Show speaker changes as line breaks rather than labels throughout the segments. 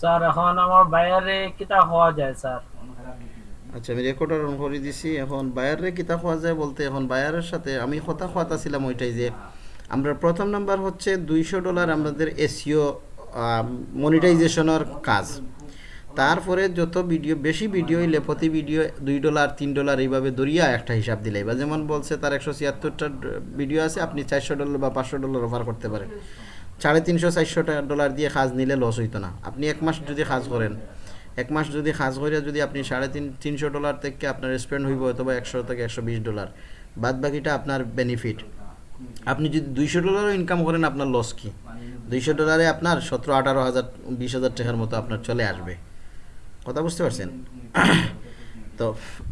Sir, এখন আমার কিতা হওয়া যায়, স্যার।
আচ্ছা আমি রেকর্ডার অন করে দিছি। এখন কিতা যায় বলতে এখন বায়ারের সাথে আমি কথা ছিলাম ওইটাই যে, আমরা প্রথম নাম্বার হচ্ছে দুইশো ডলার আমাদের এসিও মনিটাইজেশনের কাজ। তারপরে যত ভিডিও বেশি ভিডিও হইলে প্রতি ভিডিও দুই ডলার তিন ডলার এইভাবে দরিয়া একটা হিসাব দিলে। বা যেমন বলছে তার একশো ছিয়াত্তরটা ভিডিও আছে, আপনি চারশো ডলার বা পাঁচশো ডলার অফার করতে পারেন। সাড়ে তিনশো চারশো ডলার দিয়ে কাজ নিলে লস হইতো না। আপনি এক মাস যদি কাজ করেন, এক মাস যদি কাজ করে যদি আপনি সাড়ে তিন, তিনশো ডলার থেকে আপনার স্পেন্ড হইব অথবা একশো থেকে একশো বিশ ডলার বাদ বাকিটা আপনার বেনিফিট আপনি যদি দুইশো ডলারও ইনকাম করেন, আপনার লস কি? দুইশো ডলারে আপনার সতেরো, আঠারো হাজার, বিশ হাজার টাকার মতো আপনার চলে আসবে। কথা বুঝতে পারছেন? তো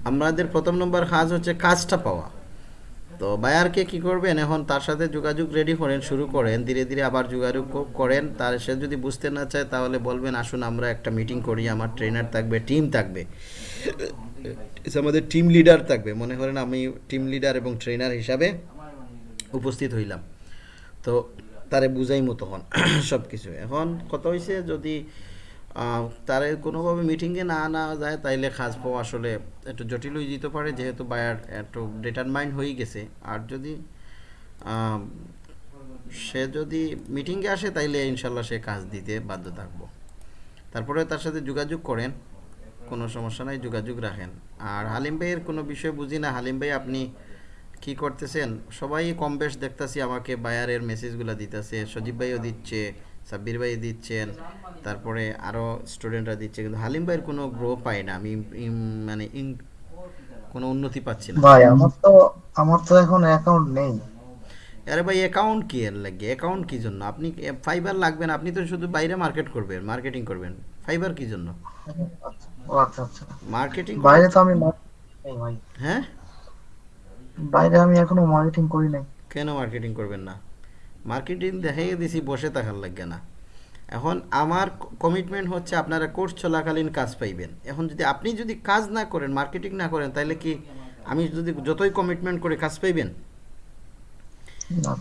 আমাদের প্রথম নম্বর কাজ হচ্ছে কাজটা পাওয়া। তো বায়ারকে কি করবেন? এখন তার সাথে যোগাযোগ রেডি করেন, শুরু করেন, ধীরে ধীরে আবার যোগাযোগ করেন। তার সে যদি বুঝতে না চায়, তাহলে বলবেন, আসুন, আমরা একটা মিটিং করি, আমার ট্রেনার থাকবে টিম থাকবে। আমাদের টিম লিডার থাকবে। মনে করেন আমি টিম লিডার এবং ট্রেনার হিসাবে উপস্থিত হইলাম। তো তারে বুঝাইমো তখন সব কিছু এখন কত হয়েছে যদি তারে কোনোভাবে মিটিংয়ে না আনা যায়, তাইলে কাজ পাওয়া আসলে একটু জটিল হয়ে যেতে পারে, যেহেতু বায়ার একটু ডিটারমাইন্ড হয়ে গেছে। আর যদি সে যদি মিটিংয়ে আসে, তাইলে ইনশাল্লাহ সে কাজ দিতে বাধ্য থাকব। তারপরে তার সাথে যোগাযোগ করেন, কোনো সমস্যা নাই, যোগাযোগ রাখেন। আর হালিম ভাইয়ের কোনো বিষয় বুঝি না, হালিম ভাই আপনি কি করতেছেন? সবাই কম বেশ দেখতেছি, আমাকে বায়ারের মেসেজগুলো দিতেছে, সজীব ভাইও দিচ্ছে সাব্বির ভাই দিচ্ছেন তারপরে আরও স্টুডেন্টরা দিচ্ছে কিন্তু হালিম ভাইয়ের কোনো গ্রো পাই না। আমি মানে কোনো উন্নতি পাচ্ছি না।
ভাই আমার তো আমার তো এখন অ্যাকাউন্ট নেই।
আরে ভাই অ্যাকাউন্ট কি এর লাগে? অ্যাকাউন্ট কি জন্য? আপনি ফাইবার লাগবেন আপনি তো শুধু বাইরে মার্কেট করবেন মার্কেটিং করবেন। ফাইবার কি জন্য?
ও আচ্ছা আচ্ছা।
মার্কেটিং
বাইরে তো আমি ভাই।
হ্যাঁ?
বাইরে আমি এখনও মার্কেটিং করি নাই।
কেন মার্কেটিং করবেন না? মার্কেটিং দেখাই দিছি বসে থাকার লাগে না। এখন আমার কমিটমেন্ট হচ্ছে আপনারা কোর্স চলাকালীন কাজ পাইবেন। এখন যদি আপনি যদি কাজ না করেন মার্কেটিং না করেন তাহলে কি আমি যদি যতই কমিটমেন্ট করে কাজ পাইবেন?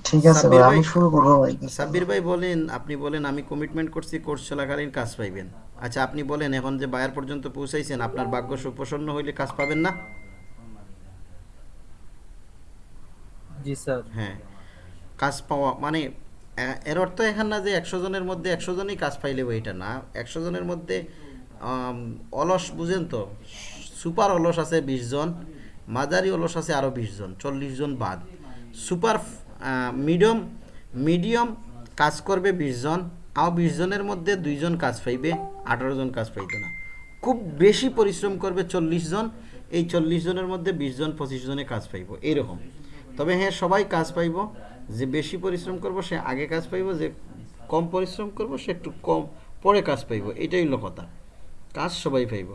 ঠিক আছে ভাই
সাব্বির
আমি
ভাই-
শুরু করব ভাই।
সাব্বির ভাই বলেন আপনি বলেন আমি কমিটমেন্ট করছি কোর্স চলাকালীন কাজ পাইবেন। আচ্ছা আপনি বলেন এখন যে বায়ার পর্যন্ত পৌঁছাইছেন আপনার ভাগ্য সুপ্রসন্ন হইলে কাজ পাবেন না?
জি স্যার।
হ্যাঁ। কাজ পাওয়া মানে এর অর্থ এখান না যে একশো জনের মধ্যে একশো জনই কাজ পাইলে এটা না। একশো জনের মধ্যে অলস, বুঝেন তো, সুপার অলস আছে বিশ জন, মাঝারি অলস আছে আরও বিশ জন, চল্লিশ জন বাদ। সুপার মিডিয়াম মিডিয়াম কাজ করবে বিশ জন আর বিশ জনের মধ্যে দুইজন কাজ পাইবে, আঠারো জন কাজ পাইবে না। খুব বেশি পরিশ্রম করবে চল্লিশ জন, এই চল্লিশ জনের মধ্যে বিশ জন, পঁচিশ জনে কাজ পাইব, এরকম। তবে হ্যাঁ সবাই কাজ পাইব যে বেশি পরিশ্রম করব, সে আগে কাজ পাইব, যে কম পরিশ্রম করব, সে একটু কম পরে কাজ পাইব। এটাই হলো কথা। কাজ সবাই পাইব।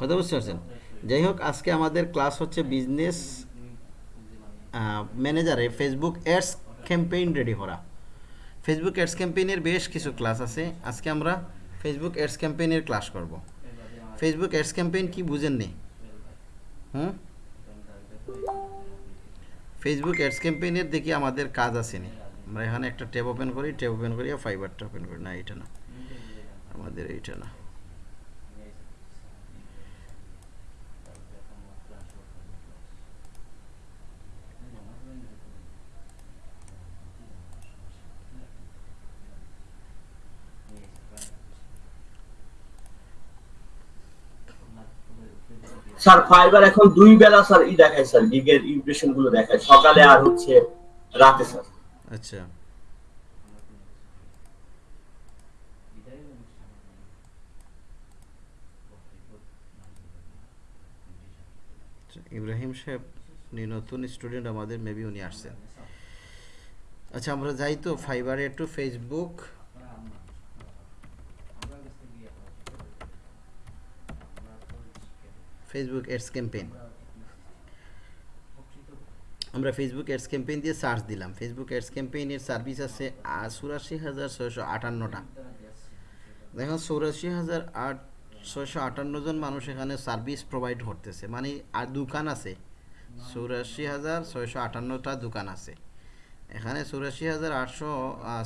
কথা বুঝতে পারছেন? যাই হোক, আজকে আমাদের ক্লাস হচ্ছে বিজনেস ম্যানেজারে ফেসবুক অ্যাডস ক্যাম্পেইন রেডি করা। ফেসবুক অ্যাডস ক্যাম্পেইনের বেশ কিছু ক্লাস আছে। আজকে আমরা ফেসবুক অ্যাডস ক্যাম্পেইনের ক্লাস করব। ফেসবুক অ্যাডস ক্যাম্পেইন কি বুঝেননি? হুম? ফেসবুক অ্যাডস ক্যাম্পেইনের দেখি আমাদের কাজ আসেনি। আমরা এখানে একটা ট্যাব ওপেন করি, ট্যাব ওপেন করি ফাইবারটা ওপেন করি। না, এইটা না। আমাদের এইটা না।
স্যার ফাইবার এখন দুই বেলা স্যার ই দেখায় স্যার গিগের ইমপ্রেশনগুলো দেখায়। সকালে আর হচ্ছে রাতে স্যার।
আচ্ছা। আচ্ছা, ইব্রাহিম সাহেব নতুন স্টুডেন্ট আমাদের মেবি উনি আসছেন। আচ্ছা আমরা যাই তো ফাইবারে একটু ফেসবুক ফেসবুক এডস ক্যাম্পেইন আমরা ফেসবুক এডস ক্যাম্পেইন দিয়ে সার্চ দিলাম। ফেসবুক অ্যাডস ক্যাম্পেইনের সার্ভিস আছে চুরাশি হাজার ছয়শো আটান্নটা। দেখুন চৌরাশি হাজার আট, ছয়শো আটান্ন জন মানুষ এখানে সার্ভিস প্রোভাইড করতেছে। মানে আর দোকান আছে। চৌরাশি হাজার ছয়শো আটান্নটা দোকান আছে। এখানে চুরাশি হাজার আটশো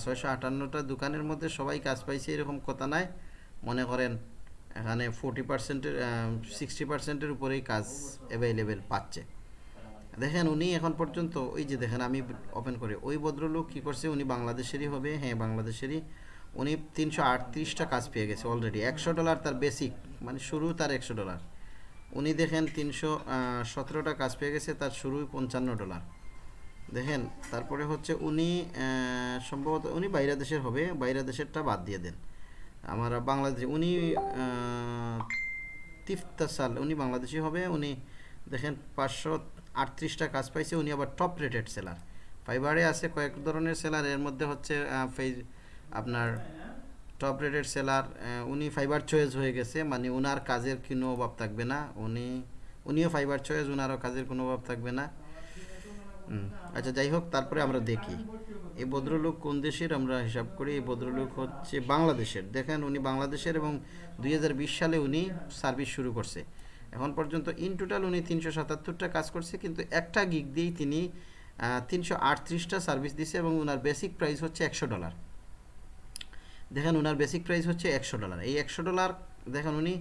ছয়শো আটান্নটা দোকানের মধ্যে সবাই কাজ পাইছে, এরকম কথা নাই। মনে করেন এখানে ফোর্টি পার্সেন্টের সিক্সটি পার্সেন্টের উপরেই কাজ অ্যাভেলেবেল পাচ্ছে। দেখেন উনি এখন পর্যন্ত, ওই যে দেখেন আমি ওপেন করি, ওই ভদ্রলোক কী করছে, উনি বাংলাদেশেরই হবে হ্যাঁ বাংলাদেশেরই, উনি তিনশো আটত্রিশটা কাজ পেয়ে গেছে অলরেডি একশো ডলার তার বেসিক মানে শুরু তার একশো ডলার উনি দেখেন তিনশো সতেরোটা কাজ পেয়ে গেছে, তার শুরুই পঞ্চান্ন ডলার দেখেন, তারপরে হচ্ছে উনি সম্ভবত উনি বাইরে দেশের হবে বাইরে দেশেরটা বাদ দিয়ে দেন। আমার বাংলাদেশ, উনি তিফতাসাল উনি বাংলাদেশি হবে, উনি দেখেন পাঁচশো আটত্রিশটা কাজ পাইছে, উনি আবার টপ রেটেড সেলার ফাইবারে আছে কয়েক ধরনের সেলার এর মধ্যে হচ্ছে ফেজ আপনার টপ রেটেড সেলার উনি ফাইবার চয়েস হয়ে গেছে মানে ওনার কাজের কোনো অভাব থাকবে না, উনি, উনিও ফাইবার চয়েস ওনারও কাজের কোনো অভাব থাকবে না। আচ্ছা যাই হোক, তারপরে আমরা দেখি। এই ভদ্রলোক কোন দেশের? আমরা হিসাব করি এই ভদ্রলোক হচ্ছে বাংলাদেশের। দেখেন, উনি বাংলাদেশের এবং দুই হাজার বিশ সালে উনি সার্ভিস শুরু করছে। এখন পর্যন্ত ইন টোটাল উনি তিনশো সাতাত্তরটা কাজ করছে, কিন্তু একটা গিগ দিয়েই তিনি তিনশো আটত্রিশটা সার্ভিস দিছে এবং ওনার বেসিক প্রাইস হচ্ছে একশো ডলার। দেখেন ওনার বেসিক প্রাইস হচ্ছে একশো ডলার। এই একশো ডলার, দেখেন উনি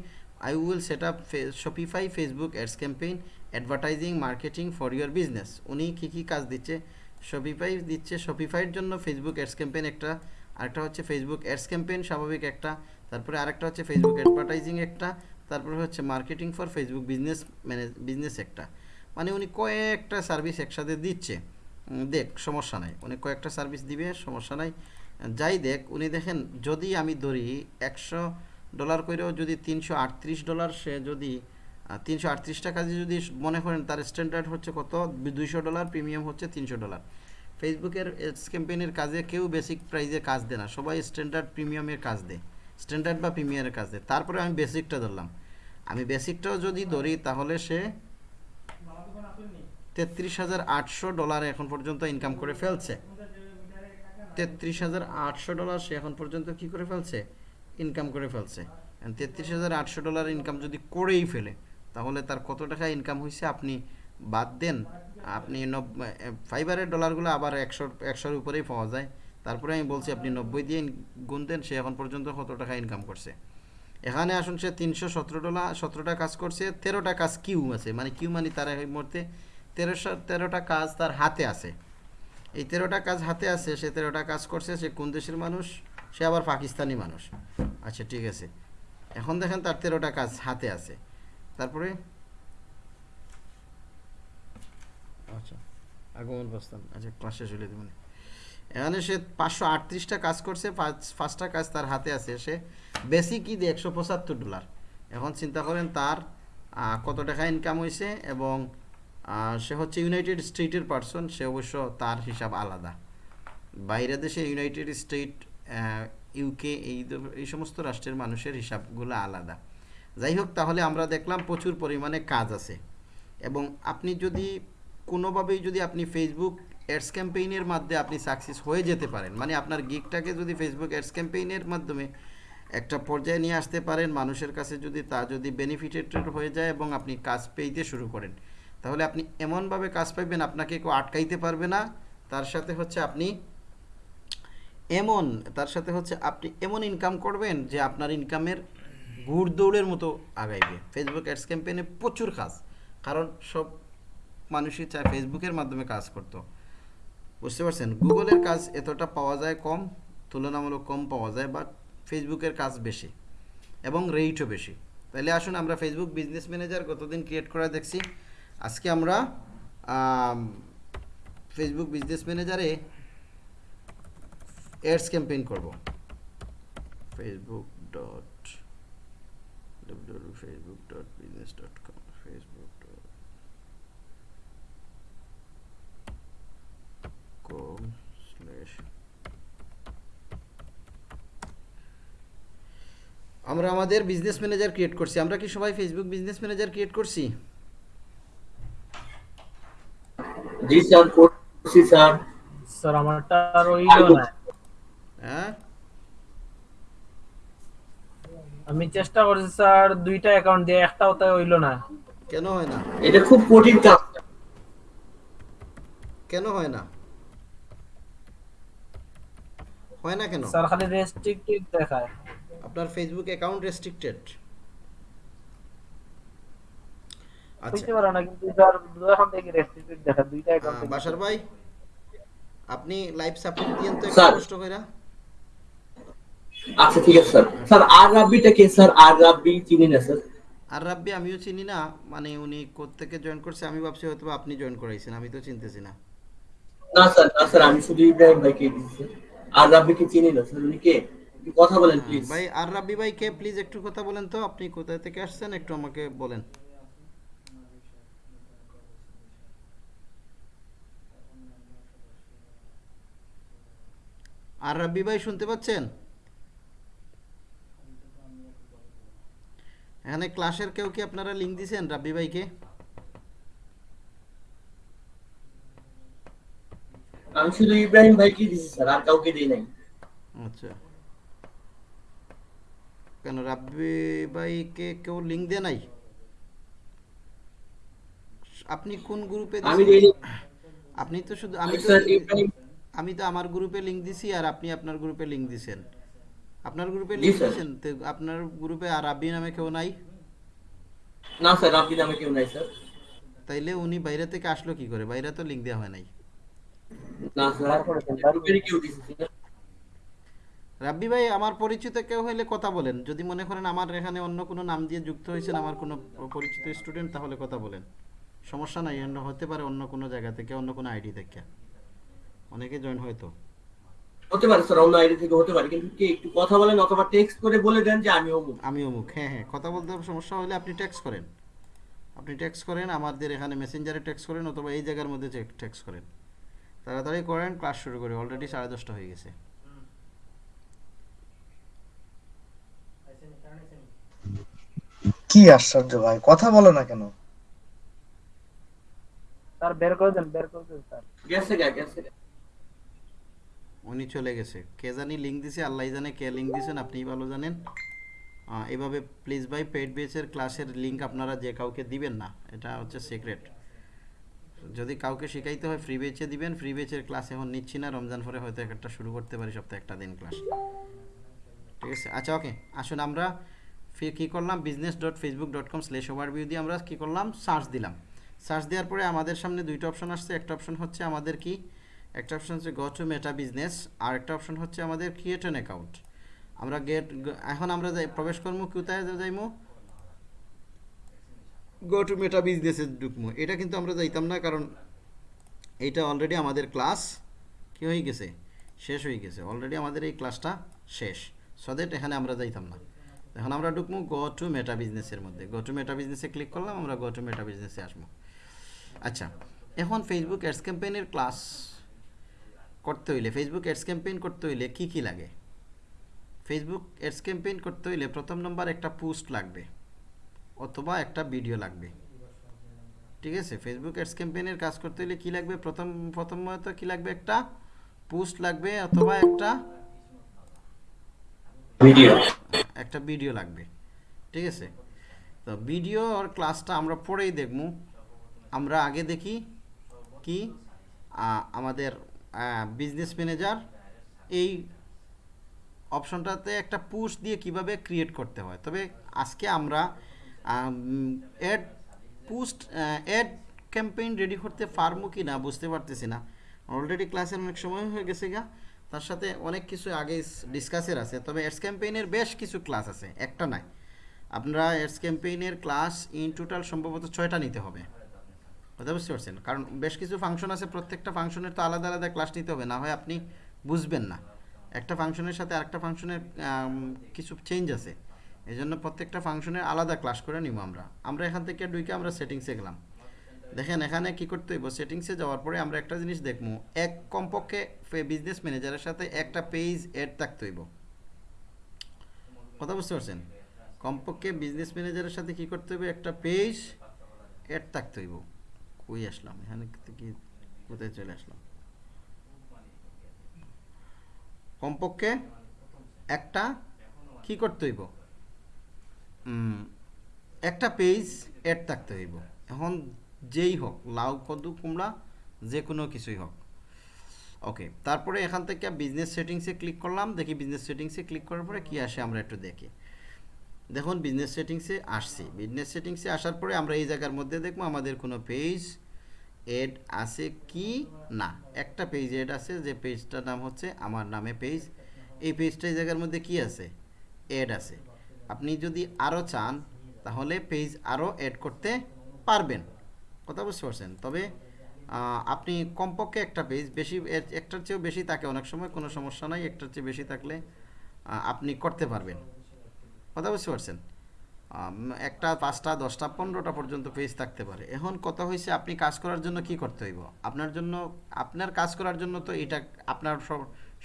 I will set up Shopify Facebook ads campaign advertising marketing for your business উনি কী কী কাজ দিচ্ছে? শপিফাই দিচ্ছে। শপিফাইয়ের জন্য ফেসবুক অ্যাডস ক্যাম্পেন একটা, আরেকটা হচ্ছে ফেসবুক অ্যাডস ক্যাম্পেন স্বাভাবিক একটা। তারপরে আরেকটা হচ্ছে ফেসবুক অ্যাডভার্টাইজিং একটা। তারপরে হচ্ছে marketing for Facebook business manage business একটা। মানে উনি কয়েকটা সার্ভিস একসাথে দিচ্ছে। দেখ, সমস্যা নাই। উনি কয়েকটা সার্ভিস দিবে, সমস্যা নাই। যাই দেখ, উনি দেখেন, যদি আমি ধরি একশো ডলার করেও যদি তিনশো আটত্রিশ ডলার সে যদি তিনশো আটত্রিশ টাকা যদি মনে করেন, তার স্ট্যান্ডার্ড হচ্ছে কত? দুইশো ডলার প্রিমিয়াম হচ্ছে তিনশো ডলার। ফেসবুকের এডস ক্যাম্পেইনের কাজে কেউ বেসিক প্রাইজে কাজ দেয় না। সবাই স্ট্যান্ডার্ড প্রিমিয়ামের কাজ দেয়। স্ট্যান্ডার্ড বা প্রিমিয়ামের কাজ দেয়। তারপরে আমি বেসিকটা ধরলাম। আমি বেসিকটাও যদি ধরি, তাহলে সে তেত্রিশ হাজার আটশো ডলার এখন পর্যন্ত ইনকাম করে ফেলছে। তেত্রিশ হাজার আটশো ডলার সে এখন পর্যন্ত কি করে ফেলছে? ইনকাম করে ফেলছে। তেত্রিশ হাজার আটশো ডলার ইনকাম যদি করেই ফেলে তাহলে তার কত টাকা ইনকাম হয়েছে আপনি বাদ দেন। আপনি নব্বই ফাইবারের ডলারগুলো আবার একশো একশোর উপরেই পাওয়া যায়। তারপরে আমি বলছি, আপনি নব্বই দিয়ে গুণ দেন, সে এখন পর্যন্ত কত টাকা ইনকাম করছে। এখানে আসুন, সে তিনশো সতেরো ডলার সতেরোটা কাজ করছে, তেরোটা কাজ কিউ আছে। মানে কিউ মানে তার এই মুহূর্তে তেরোশো তেরোটা কাজ তার হাতে আছে। এই তেরোটা কাজ হাতে আছে, সে তেরোটা কাজ করছে, সে কোন দেশের মানুষ? সে আবার পাকিস্তানি মানুষ। আচ্ছা ঠিক আছে। এখন দেখেন তার তেরোটা কাজ হাতে আছে। তারপরে? আচ্ছা আগমন প্রস্থান। আচ্ছা ক্লাস শেষ হলে দেবেন এখানে সে পাঁচশো আটত্রিশটা কাজ করছে পাঁচ পাঁচটা কাজ তার হাতে আছে। সে বেসিকই দিয়ে একশো পঁচাত্তর ডলার এখন চিন্তা করেন তার কত টাকা ইনকাম হয়েছে এবং সে হচ্ছে ইউনাইটেড স্টেটের পার্সন সে অবশ্য তার হিসাব আলাদা। বাইরে দেশে ইউনাইটেড স্টেট ইউকে এই এই সমস্ত রাষ্ট্রের মানুষের হিসাবগুলো আলাদা। যাই হোক তাহলে আমরা দেখলাম প্রচুর পরিমাণে কাজ আছে। এবং আপনি যদি কোনোভাবেই যদি আপনি ফেসবুক অ্যাডস ক্যাম্পেইনের মাধ্যমে আপনি সাকসেস হয়ে যেতে পারেন মানে আপনার গিকটাকে যদি ফেসবুক অ্যাডস ক্যাম্পেইনের মাধ্যমে একটা পর্যায়ে নিয়ে আসতে পারেন, মানুষের কাছে যদি তা যদি বেনিফিটেড হয়ে যায় এবং আপনি কাজ পেইতে শুরু করেন, তাহলে আপনি এমনভাবে কাজ পাইবেন, আপনাকে কেউ আটকাইতে পারবে না। তার সাথে হচ্ছে আপনি এমন, তার সাথে হচ্ছে আপনি এমন ইনকাম করবেন যে আপনার ইনকামের ঘুর দৌড়ের মতো আগাইবে। ফেসবুক অ্যাডস ক্যাম্পেইনে প্রচুর কাজ, কারণ সব মানুষই চায় ফেসবুকের মাধ্যমে কাজ করতো। বুঝতে পারছেন? গুগলের কাজ এতটা পাওয়া যায় কম, তুলনামূলক কম পাওয়া যায় বাট ফেসবুকের কাজ বেশি এবং রেটও বেশি। তাহলে আসুন, আমরা ফেসবুক বিজনেস ম্যানেজার গতদিন ক্রিয়েট করা দেখছি। আজকে আমরা ফেসবুক বিজনেস ম্যানেজারে অ্যাডস ক্যাম্পেইন করব। Facebook dot Facebook dot business dot com Facebook dot com slash আমরা আমাদের বিজনেস ম্যানেজার ক্রিয়েট করছি। আমরা কি সবাই ফেসবুক বিজনেস ম্যানেজার ক্রিয়েট করছি?
জি স্যার করছি স্যার।
স্যার আমারটা আর হইল না।
হ্যাঁ?
আমি চেষ্টা করছি স্যার দুইটা অ্যাকাউন্ট দিয়ে একটাও তাই হইল না।
কেন হয় না?
এটা খুব কঠিন কাজ।
কেন হয় না? হয় না কেন?
স্যার খালি রেস্ট্রিক্টেড দেখায়।
আপনার ফেসবুক অ্যাকাউন্ট রেস্ট্রিক্টেড আচ্ছা।
বুঝতে পারো না কিন্তু স্যার দুটো থেকে রেস্ট্রিক্টেড দেখায় দুইটা অ্যাকাউন্ট
বাসার ভাই আপনি লাইভ সাপোর্ট দিয়েন তো একটু কষ্ট কইরা।
আচ্ছা ঠিক আছে স্যার। স্যার আর রাব্বিটা কে স্যার? আর রাব্বি চিনি না স্যার?
আর রাব্বি আমিও চিনি না মানে উনি থেকে জয়েন করছে আমি ভাবছি হয়তো আপনি জয়েন করাইছেন আমি তো চিনতেছি না।
না স্যার না স্যার আমি শুধু ইব্রাহিম ভাইকে আর রাব্বিকে চিনি না? স্যার উনি কে? কথা বলেন প্লিজ
ভাই আর রাব্বি ভাই কে? প্লিজ একটু কথা বলেন তো। আপনি কোথা থেকে আসছেন? একটু আমাকে বলেন। আর রাব্বি ভাই শুনতে পাচ্ছেন? এখানে ক্লাসের কেউ কি আপনারা লিঙ্ক দিছেন রাব্বি ভাইকে?
আমি শুধু ইব্রাহিম ভাইকে দিচ্ছি স্যার আর কাউকে দিই নাই।
আচ্ছা। কেন রাব্বি ভাইকে কেউ লিঙ্ক দেয় নাই? আপনি কোন গ্রুপে
আমি
আপনি তো শুধু আমি তো আমি তো আমার গ্রুপে লিংক দিছি আর আপনি আপনার গ্রুপে লিংক দিছেন। আপনার গ্রুপে লিংক দিছেন? তো আপনার গ্রুপে আর রাব্বি নামে কেউ নাই?
না স্যার রাব্বি নামে কেউ নাই স্যার।
তাইলে উনি বাইরে থেকে আসলো কি করে? বাইরে তো লিংক দেওয়া হয় নাই।
না স্যার
রাব্বি ভাই আমার পরিচিত কেউ হলে কথা বলেন। যদি মনে করেন আমার এখানে অন্য কোনো নাম দিয়ে যুক্ত হয়েছেন আমার কোনো পরিচিত স্টুডেন্ট তাহলে কথা বলেন। সমস্যা নাই অন্য হতে পারে অন্য কোনো জায়গা থেকে অন্য কোনো আইডি থেকে। অনেকে জয়েন হয়তো
হতে পারে স্যার অন্য আইডি থেকে হতে পারে কিন্তু কে একটু কথা বলেন অথবা টেক্সট করে বলে দেন যে আমি অমুক।
আমি অমুক হ্যাঁ হ্যাঁ কথা বলতে সমস্যা হলে আপনি টেক্সট করেন। আপনি টেক্সট করেন আমাদের এখানে মেসেঞ্জারে টেক্সট করেন অথবা এই জায়গার মধ্যে টেক্সট করেন। তাড়াতাড়ি করেন ক্লাস শুরু করি। অলরেডি সাড়ে দশটা হয়ে গেছে।
কি আশ্চর্য ভাই কথা বলো না কেন?
স্যার বের করে দেন বের করে দেন স্যার।
গেছে গা গেছে
উনি চলে গেছে। কে জানি লিঙ্ক দিছে আল্লাহ জানে কে লিঙ্ক দিয়েছেন আপনিই ভালো জানেন। আহ, এভাবে প্লিজ ভাই পেড বেসের ক্লাসের লিঙ্ক আপনারা যে কাউকে দিবেন না এটা হচ্ছে সিক্রেট যদি কাউকে শেখাইতে হয় ফ্রি বেচে দিবেন ফ্রি বেচের ক্লাস এখন নিচ্ছি না, রমজান পরে হয়তো একটা শুরু করতে পারি সপ্তাহে একটা দিন ক্লাস ঠিক আছে? আচ্ছা ওকে আসুন আমরা কী করলাম? Business dot Facebook dot com slash overview দিয়ে আমরা কী করলাম? সার্চ দিলাম। সার্চ দেওয়ার পরে আমাদের সামনে দুইটা অপশন আসছে। একটা অপশন হচ্ছে আমাদের কি? একটা অপশন হচ্ছে গো টু মেটা বিজনেস আর একটা অপশন হচ্ছে আমাদের ক্রিয়েট অ্যান অ্যাকাউন্ট আমরা গেট এখন আমরা যাই, প্রবেশ কর্ম, কোথায় যাইমু? গো টু মেটা বিজনেসে ঢুকবো। এটা কিন্তু আমরা যাইতাম না, কারণ এইটা অলরেডি আমাদের ক্লাস কী হয়ে গেছে? শেষ হয়ে গেছে। অলরেডি আমাদের এই ক্লাসটা শেষ। সো দ্যাট এখানে আমরা যাইতাম না। এখন আমরা ঢুকবো গো টু মেটা বিজনেসের মধ্যে। গো টু মেটা বিজনেসে ক্লিক করলাম, আমরা গো টু মেটা বিজনেসে আসব। আচ্ছা এখন ফেসবুক অ্যাডস ক্যাম্পেইনের ক্লাস করতে হইলে ফেসবুক অ্যাডস ক্যাম্পেইন করতে হইলে কি কি লাগে? ফেসবুক অ্যাডস ক্যাম্পেইন করতে হইলে প্রথম নম্বর একটা পোস্ট লাগবে। অথবা একটা ভিডিও লাগবে। ঠিক আছে? ফেসবুক অ্যাডস ক্যাম্পেইনের কাজ করতে হলে কি লাগবে? প্রথম প্রথমত কি লাগবে? একটা পোস্ট লাগবে অথবা একটা
ভিডিও
একটা ভিডিও লাগবে। ঠিক আছে? তো ভিডিও আর ক্লাসটা আমরা পরেই দেখব। আমরা আগে দেখি কি আমাদের বিজনেস ম্যানেজার এই অপশনটাতে একটা পুশ দিয়ে কীভাবে ক্রিয়েট করতে হয়। তবে আজকে আমরা ad post ad campaign ready করতে পারব কি না বুঝতে পারতেছি না। অলরেডি ক্লাসের অনেক সময় হয়ে গেছে গা। তার সাথে অনেক কিছু আগে ডিসকাসের আছে, তবে অ্যাডস ক্যাম্পেইনের বেশ কিছু ক্লাস আছে, একটা নাই। আপনারা অ্যাডস ক্যাম্পেইনের ক্লাস ইন টোটাল সম্ভবত ছয়টা নিতে হবে। কথা বুঝতে পারছেন? কারণ বেশ কিছু ফাংশন আছে, প্রত্যেকটা ফাংশনের তো আলাদা আলাদা ক্লাস নিতে হবে, না হয় আপনি বুঝবেন না। একটা ফাংশনের সাথে আরেকটা ফাংশনের কিছু চেঞ্জ আছে। এই জন্য প্রত্যেকটা ফাংশনের আলাদা ক্লাস করে নিব আমরা। আমরা এখান থেকে ডুইকে আমরা সেটিংসে গেলাম। দেখেন, এখানে কি করতে হইব? সেটিংসে যাওয়ার পরে আমরা একটা জিনিস দেখব। এক কমপক্ষে বিজনেস ম্যানেজারের সাথে একটা পেজ এড থাকতে হইব। কথা বুঝতে পারছেন? কমপক্ষে বিজনেস ম্যানেজারের সাথে কি করতে হবে একটা পেজ এড থাকতে হইব। কই আসলাম? এখানে কি কোথায় চলে আসলাম? কমপক্ষে একটা কি করতে হইব? একটা পেজ অ্যাড থাকতে হইব। এখন যেই হোক, লাউ, কদু, কুমড়া, যে কোনো কিছুই হোক। ওকে তারপরে এখান থেকে বিজনেস সেটিংসে ক্লিক করলাম। দেখি বিজনেস সেটিংসে ক্লিক করার পরে কি আসে আমরা একটু দেখি। দেখুন বিজনেস সেটিংসে আসছি। বিজনেস সেটিংসে আসার পরে আমরা এই জায়গার মধ্যে দেখব আমাদের কোনো পেজ এড আছে কি না। একটা পেজ এড আছে, যে পেজটার নাম হচ্ছে আমার নামে পেজ এই পেজটা এই জায়গার মধ্যে কি আছে? এড আছে। আপনি যদি আরও চান, তাহলে পেজ আরও অ্যাড করতে পারবেন। কথা বুঝতে পারছেন? তবে আপনি কমপক্ষে একটা পেজ বেশি একটার চেয়েও বেশি থাকে। অনেক সময় কোনো সমস্যা নাই, একটার চেয়ে বেশি থাকলে আপনি করতে পারবেন। কথা বুঝতে পারছেন? একটা পাঁচটা, দশটা, পনেরোটা পর্যন্ত পেজ থাকতে পারে। এখন কথা হয়েছে আপনি কাজ করার জন্য কি করতে হইব? আপনার জন্য, আপনার কাজ করার জন্য তো এটা আপনার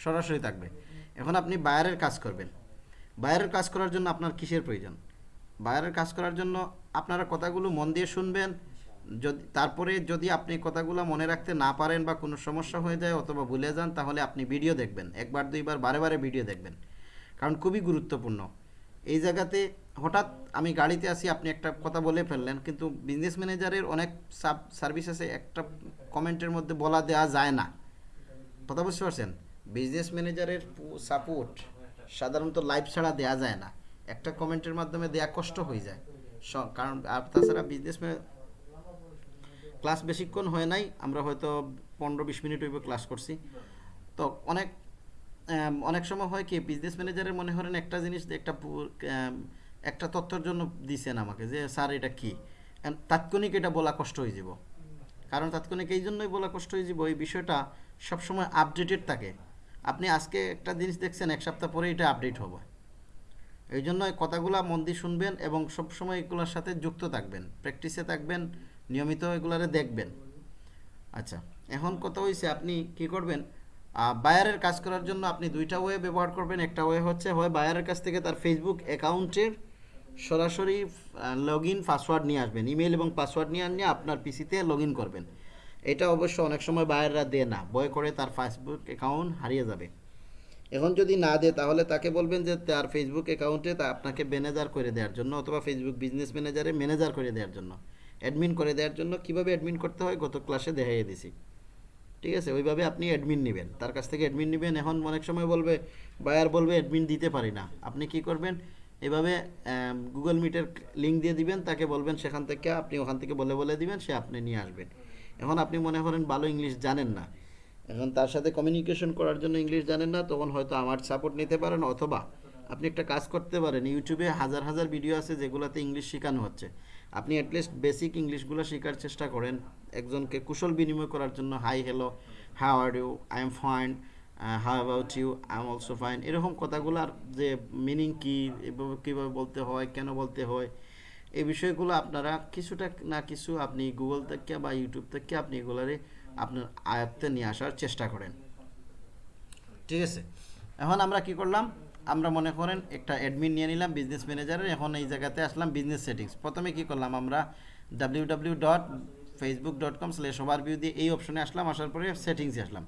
সরাসরি থাকবে। এখন আপনি বায়ারের কাজ করবেন। বায়ারের কাজ করার জন্য আপনার কিসের প্রয়োজন? বাইরের কাজ করার জন্য আপনারা কথাগুলো মন দিয়ে শুনবেন। যদি, তারপরে যদি আপনি কথাগুলো মনে রাখতে না পারেন বা কোনো সমস্যা হয়ে যায় অথবা ভুলে যান, তাহলে আপনি ভিডিও দেখবেন। একবার, দুইবার, বারে বারে ভিডিও দেখবেন। কারণ খুবই গুরুত্বপূর্ণ। এই জায়গাতে হঠাৎ আমি গাড়িতে আসি আপনি একটা কথা বলে ফেললেন, কিন্তু বিজনেস ম্যানেজারের অনেক সাব সার্ভিস আছে, একটা কমেন্টের মধ্যে বলা দেওয়া যায় না। কথা বুঝতে পারছেন? বিজনেস ম্যানেজারের সাপোর্ট সাধারণত লাইভ ছাড়া দেওয়া যায় না। একটা কমেন্টের মাধ্যমে দেয়া কষ্ট হয়ে যায়। কারণ, আর তাছাড়া বিজনেস ক্লাস বেশিক্ষণ হয় নাই, আমরা হয়তো পনেরো বিশ মিনিট হইব ক্লাস করছি। তো অনেক অনেক সময় হয় কি বিজনেস ম্যানেজারের মনে করেন একটা জিনিস, একটা একটা তথ্যের জন্য দিছেন আমাকে যে, স্যার, এটা কী? তাৎক্ষণিক এটা বলা কষ্ট হয়ে যাব। কারণ তাৎক্ষণিক এই জন্যই বলা কষ্ট হয়ে যাব, এই বিষয়টা সবসময় আপডেটেড থাকে। আপনি আজকে একটা জিনিস দেখছেন, এক সপ্তাহ পরে এটা আপডেট হবে। এই জন্য কথাগুলা মন দিয়ে শুনবেন এবং সবসময় এগুলোর সাথে যুক্ত থাকবেন প্র্যাকটিসে থাকবেন, নিয়মিত এগুলারে দেখবেন। আচ্ছা এখন কথা হয়েছে আপনি কি করবেন? বায়ারের কাজ করার জন্য আপনি দুইটা ওয়ে ব্যবহার করবেন। একটা ওয়ে হচ্ছে, হয় বায়ারের কাছ থেকে তার ফেসবুক অ্যাকাউন্টের সরাসরি লগ ইন পাসওয়ার্ড নিয়ে আসবেন। ইমেল এবং পাসওয়ার্ড নিয়ে নিয়ে আপনার পিসিতে লগ করবেন। এটা অবশ্য অনেক সময় বায়াররা দেয় না। ভয় করে তার ফেসবুক অ্যাকাউন্ট হারিয়ে যাবে। এখন যদি না দেয়, তাহলে তাকে বলবেন যে তার ফেসবুক অ্যাকাউন্টে তা আপনাকে ম্যানেজার করে দেওয়ার জন্য অথবা ফেসবুক বিজনেস ম্যানেজারে ম্যানেজার করে দেওয়ার জন্য। অ্যাডমিন করে দেওয়ার জন্য কীভাবে অ্যাডমিন করতে হয়? গত ক্লাসে দেখাইয়ে দিছি। ঠিক আছে? ওইভাবে আপনি অ্যাডমিন নেবেন। তার কাছ থেকে অ্যাডমিন নেবেন। এখন অনেক সময় বলবে বায়ার বলবে অ্যাডমিন দিতে পারি না। আপনি কি করবেন? এভাবে গুগল মিটের লিঙ্ক দিয়ে দিবেন। তাকে বলবেন, সেখান থেকে আপনি ওখান থেকে বলে বলে দিবেন, সে আপনি নিয়ে আসবেন। এখন আপনি মনে করেন ভালো ইংলিশ জানেন না। এখন তার সাথে কমিউনিকেশন করার জন্য ইংলিশ জানেন না, তখন হয়তো আমার সাপোর্ট নিতে পারেন অথবা আপনি একটা কাজ করতে পারেন ইউটিউবে হাজার হাজার ভিডিও আছে যেগুলোতে ইংলিশ শেখানো হচ্ছে। আপনি অ্যাটলিস্ট বেসিক ইংলিশগুলো শেখার চেষ্টা করেন, একজনকে কুশল বিনিময় করার জন্য hi hello how are you I am fine how about you I am also fine এরকম কথাগুলোর যে মিনিং কী কীভাবে বলতে হয়, কেন বলতে হয় এই বিষয়গুলো আপনারা কিছুটা না কিছু আপনি গুগল থেকে বা ইউটিউব থেকে আপনি এগুলারে আপনার আয়ত্তে নিয়ে আসার চেষ্টা করেন। ঠিক আছে? এখন আমরা কি করলাম? আমরা মনে করেন একটা অ্যাডমিন নিয়ে নিলাম বিজনেস ম্যানেজারের এখন এই জায়গাতে আসলাম বিজনেস সেটিংস প্রথমে কি করলাম আমরা W W dot Facebook dot com slash overview দিয়ে এই অপশনে আসলাম, আসার পরে সেটিংসে আসলাম।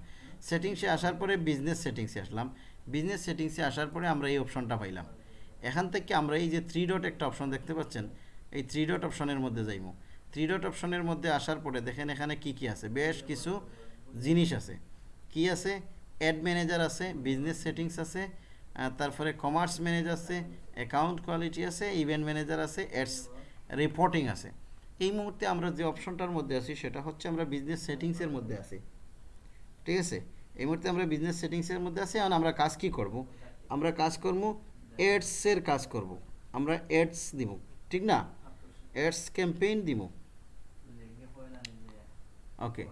সেটিংসে আসার পরে বিজনেস সেটিংসে আসলাম। বিজনেস সেটিংসে আসার পরে আমরা এই অপশনটা পাইলাম। এখান থেকে আমরা এই যে থ্রি ডট একটা অপশন দেখতে পাচ্ছেন এই থ্রি ডট অপশনের মধ্যে যাইব থ্রি ডট অপশনের মধ্যে আসার পরে দেখেন এখানে কি কি আছে? বেশ কিছু জিনিস আছে। কি আছে? অ্যাড ম্যানেজার আছে বিজনেস সেটিংস আছে তারপরে কমার্স ম্যানেজার আছে অ্যাকাউন্ট কোয়ালিটি আছে ইভেন্ট ম্যানেজার আছে অ্যাডস রিপোর্টিং আছে। এই মুহূর্তে আমরা যে অপশনটার মধ্যে আছি, সেটা হচ্ছে আমরা বিজনেস সেটিংসের মধ্যে আছি। ঠিক আছে? এই মুহূর্তে আমরা বিজনেস সেটিংসের মধ্যে আছি, এখন আমরা কাজ কি করব? আমরা কাজ করব এডসের কাজ করব। আমরা এডস দিব ঠিক না? এডস ক্যাম্পেইন দিব ওকে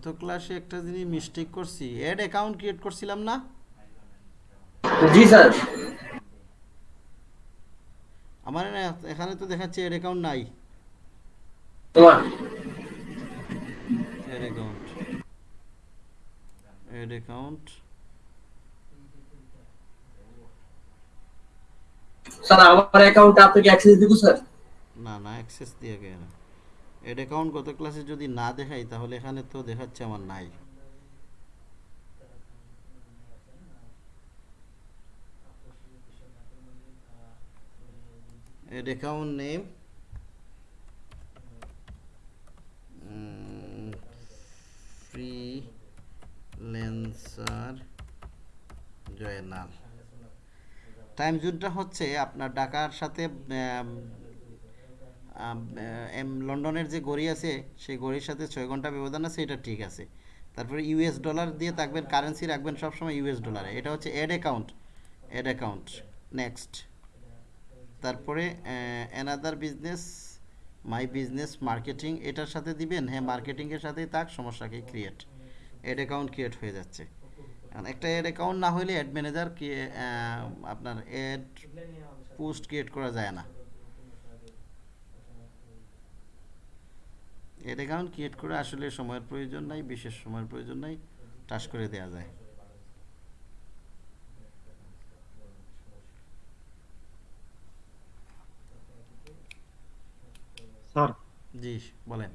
গত ক্লাসে একটা জিনিস মিস্টেক করছি। অ্যাড অ্যাকাউন্ট ক্রিয়েট করছিলাম না?
জি স্যার।
আমার না- এখানে তো দেখাচ্ছে অ্যাড অ্যাকাউন্ট নাই।
তোমার?
Ad account ad account
sir আমার অ্যাকাউন্টে আপনাকে অ্যাক্সেস দিব স্যার?
না না অ্যাক্সেস দিয়ে গেছে এড অ্যাকাউন্ট গত ক্লাসে যদি না দেখাই, তাহলে এখানে তো দেখাচ্ছে আমার নাই। Ad account name freelancer Joynal time জোনটা হচ্ছে আপনার ঢাকার সাথে লন্ডনের যে গড়ি আছে, সেই গড়ির সাথে ছয় ঘণ্টা ব্যবধান আছে, এটা ঠিক আছে। তারপরে ইউএস ডলার দিয়ে থাকবেন, কারেন্সি রাখবেন সবসময় ইউএস ডলারে। এটা হচ্ছে ad account ad account next তারপরে another business my business marketing এটার সাথে দিবেন হ্যাঁ মার্কেটিংয়ের সাথেই থাক সমস্যাকে ক্রিয়েট অ্যাড অ্যাকাউন্ট ক্রিয়েট হয়ে যাচ্ছে। একটা অ্যাড অ্যাকাউন্ট না হলে অ্যাড ম্যানেজার কি আপনার অ্যাড পোস্ট ক্রিয়েট করা যায় না। অ্যাড অ্যাকাউন্ট ক্রিয়েট করে আসলে সময়ের প্রয়োজন নাই বিশেষ সময়ের প্রয়োজন নাই টাস করে দেওয়া যায়।
স্যার।
জি বলেন।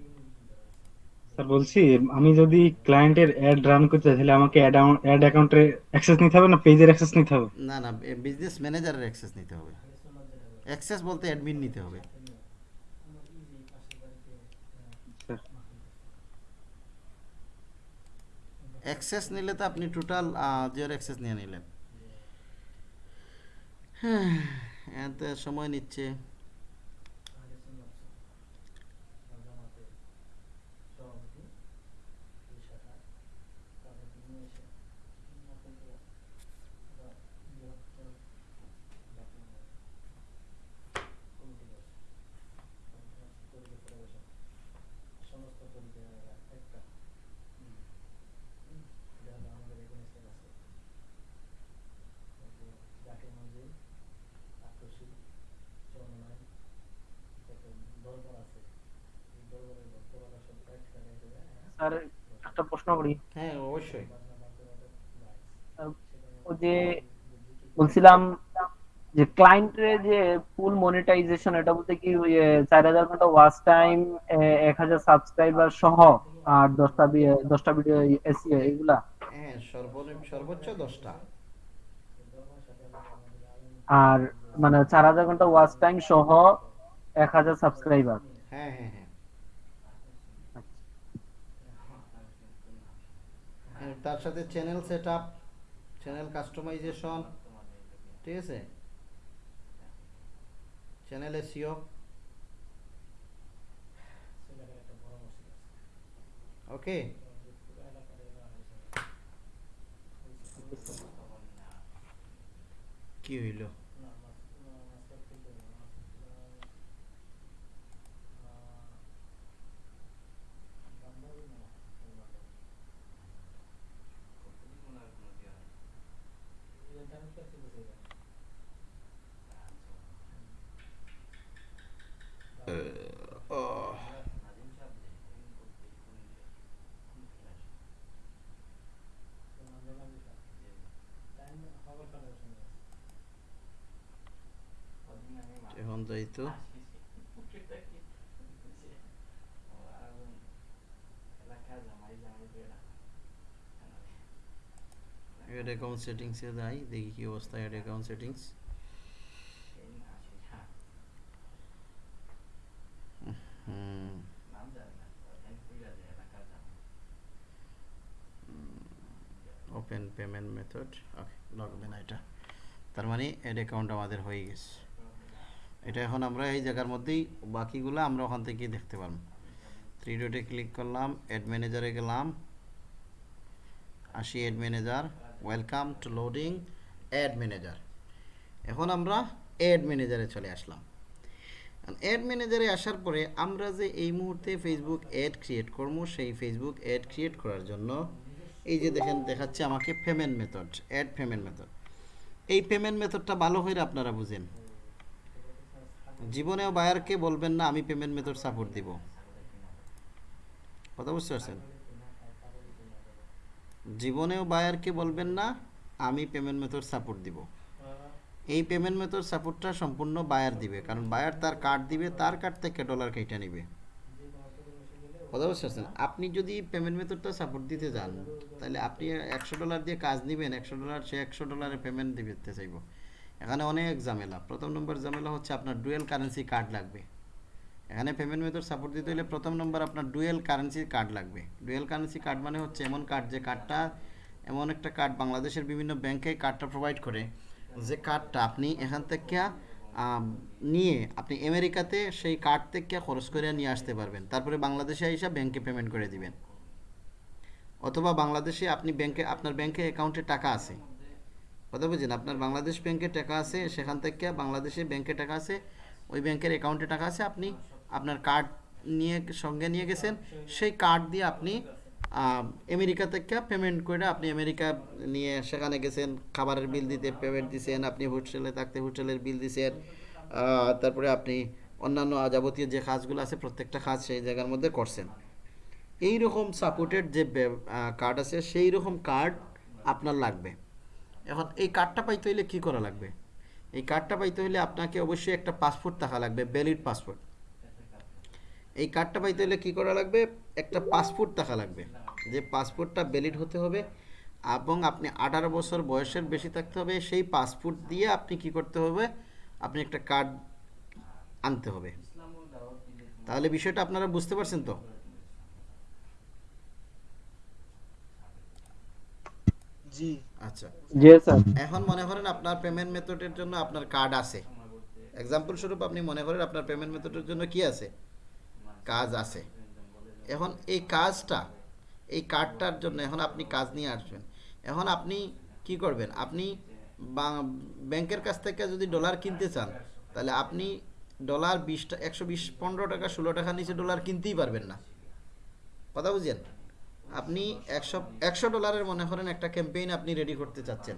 স্যার বলছি আমি যদি ক্লায়েন্টের অ্যাড রান করতে চাই তাহলে আমাকে অ্যাড অ্যাড অ্যাকাউন্টে অ্যাক্সেস নিতে হবে না পেজের অ্যাক্সেস নিতে হবে?
না না বিজনেস ম্যানেজারের অ্যাক্সেস নিতে হবে। অ্যাক্সেস বলতে অ্যাডমিন নিতে হবে। অ্যাক্সেস নিলে তো আপনি টোটাল জিওর অ্যাক্সেস নিয়ে নিলেন। হ্যাঁ এতে সময় নিচ্ছে।
বলছিলাম যে ক্লায়েন্টের যে ফুল মনিটাইজেশন এটা বলতে কি চার হাজার ঘণ্টা ওয়াচ টাইম এক হাজার সাবস্ক্রাইবার সহ আর দশটা দশটা ভিডিও এসিও এগুলা।
হ্যাঁ সর্বনিম্ন সর্বোচ্চ দশটা।
আর মানে চার হাজার ঘণ্টা ওয়াচ টাইম সহ এক হাজার সাবস্ক্রাইবার
হ্যাঁ হ্যাঁ হ্যাঁ। হ্যাঁ, তার সাথে channel set up channel customization ঠিক আছে চ্যানেল এসিও ওকে কি হইল এখন যাই তো। অ্যাড অ্যাকাউন্ট সেটিংসে যাই, দেখি কি অবস্থা ad account settings open payment method okay লগবে না এটা। তার মানে অ্যাড অ্যাকাউন্ট আমাদের হয়ে গেছে। এটা এখন আমরা এই জায়গার মধ্যেই, বাকিগুলো আমরা ওখান থেকেই দেখতে পারব। থ্রি ডটে ক্লিক করলাম অ্যাড ম্যানেজারে গেলাম। আসি ad manager welcome to loading ad manager এখন আমরা অ্যাড ম্যানেজারে চলে আসলাম। অ্যাড ম্যানেজারে আসার পরে আমরা যে এই মুহূর্তে ফেসবুক অ্যাড ক্রিয়েট করব, সেই ফেসবুক অ্যাড ক্রিয়েট করার জন্য এই যে দেখেন, দেখাচ্ছে আমাকে payment method add payment method এই পেমেন্ট মেথডটা ভালো হয়ে আপনারা বুঝেন। জীবনেও বায়ারকে বলবেন না, আমি পেমেন্ট মেথড সাপোর্ট দিব। কথা বুঝতে পারছেন? জীবনেও বায়ারকে বলবেন না, আমি পেমেন্ট মেথড সাপোর্ট দিব। এই পেমেন্ট মেথড সাপোর্টটা সম্পূর্ণ বায়ার দিবে, কারণ বায়ার তার কার্ড দিবে, তার কার্ড থেকে ডলার কেটে নিবে। কথা বুঝতে পারছেন? আপনি যদি পেমেন্ট মেথডটা সাপোর্ট দিতে যান, তাহলে আপনি একশো ডলার দিয়ে কাজ নেবেন, একশো ডলার সে একশো ডলারে পেমেন্ট দিতে চাইব। এখানে অনেক ঝামেলা। প্রথম নম্বর ঝামেলা হচ্ছে আপনার ডুয়েল কারেন্সি কার্ড লাগবে। এখানে পেমেন্ট মেথড সাপোর্ট দিতে হলে প্রথম নম্বর আপনার ডুয়েল কারেন্সি কার্ড লাগবে। ডুয়েল কারেন্সি কার্ড মানে হচ্ছে এমন কার্ড যে কার্ডটা এমন একটা কার্ড বাংলাদেশের বিভিন্ন ব্যাংকে কার্ডটা প্রোভাইড করে। যে কার্ডটা আপনি এখান থেকে নিয়ে আপনি আমেরিকাতে সেই কার্ড থেকে খরচ করে নিয়ে আসতে পারবেন। তারপরে বাংলাদেশে এসে ব্যাংকে পেমেন্ট করে দিবেন। অথবা বাংলাদেশে আপনি ব্যাংকে আপনার ব্যাংকে অ্যাকাউন্টে টাকা আছে। কথা বুঝছেন? আপনার বাংলাদেশ ব্যাংকে টাকা আছে সেখান থেকে বাংলাদেশে ব্যাংকে টাকা আছে ওই ব্যাংকের অ্যাকাউন্টে টাকা আছে আপনি আপনার কার্ড নিয়ে সঙ্গে নিয়ে গেছেন সেই কার্ড দিয়ে আপনি আমেরিকা থেকে পেমেন্ট করে আপনি আমেরিকা নিয়ে সেখানে গেছেন খাবারের বিল দিতে পেমেন্ট দিছেন আপনি হোস্টেলে থাকতে হোস্টেলের বিল আহ, তারপরে আপনি অন্যান্য যাবতীয় যে কাজগুলো আছে প্রত্যেকটা কাজ সেই জায়গার মধ্যে করছেন। এই রকম সাপোর্টেড যে কার্ড আছে সেই রকম কার্ড আপনার লাগবে। এখন এই কার্ডটা পাইতে হইলে কি করা লাগবে? এই কার্ডটা পাইতে হলে আপনাকে অবশ্যই একটা পাসপোর্ট থাকা লাগবে ভ্যালিড পাসপোর্ট এই কার্ডটা পাইতে হলে কি করা লাগবে? একটা পাসপোর্ট থাকা লাগবে। যে পাসপোর্টটা ভ্যালিড হতে হবে এবং আপনি আঠারো বছর বয়সের বেশি থাকতে হবে, সেই পাসপোর্ট দিয়ে আপনি কি করতে হবে? আপনি একটা কার্ড আনতে হবে। তাহলে বিষয়টা আপনারা বুঝতে পারছেন তো?
জি।
আচ্ছা।
জি স্যার
এখন মনে করেন আপনার পেমেন্ট মেথডের জন্য আপনার কার্ড আছে। এক্সাম্পল স্বরূপ আপনি মনে করেন আপনার পেমেন্ট মেথডের জন্য কি আছে? কাজ আছে। এখন এই কাজটা এই কার্ডটার জন্য এখন আপনি কাজ নিয়ে আসবেন। এখন আপনি কি করবেন? আপনি বা- ব্যাংকের কাছ থেকে যদি ডলার কিনতে চান তাহলে আপনি ডলার বিশটা একশো বিশ পনেরো টাকা ষোলো টাকা নিচে ডলার কিনতেই পারবেন না। কথা বুঝছেন? আপনি একশো একশো ডলারের মনে করেন একটা ক্যাম্পেইন আপনি রেডি করতে চাচ্ছেন।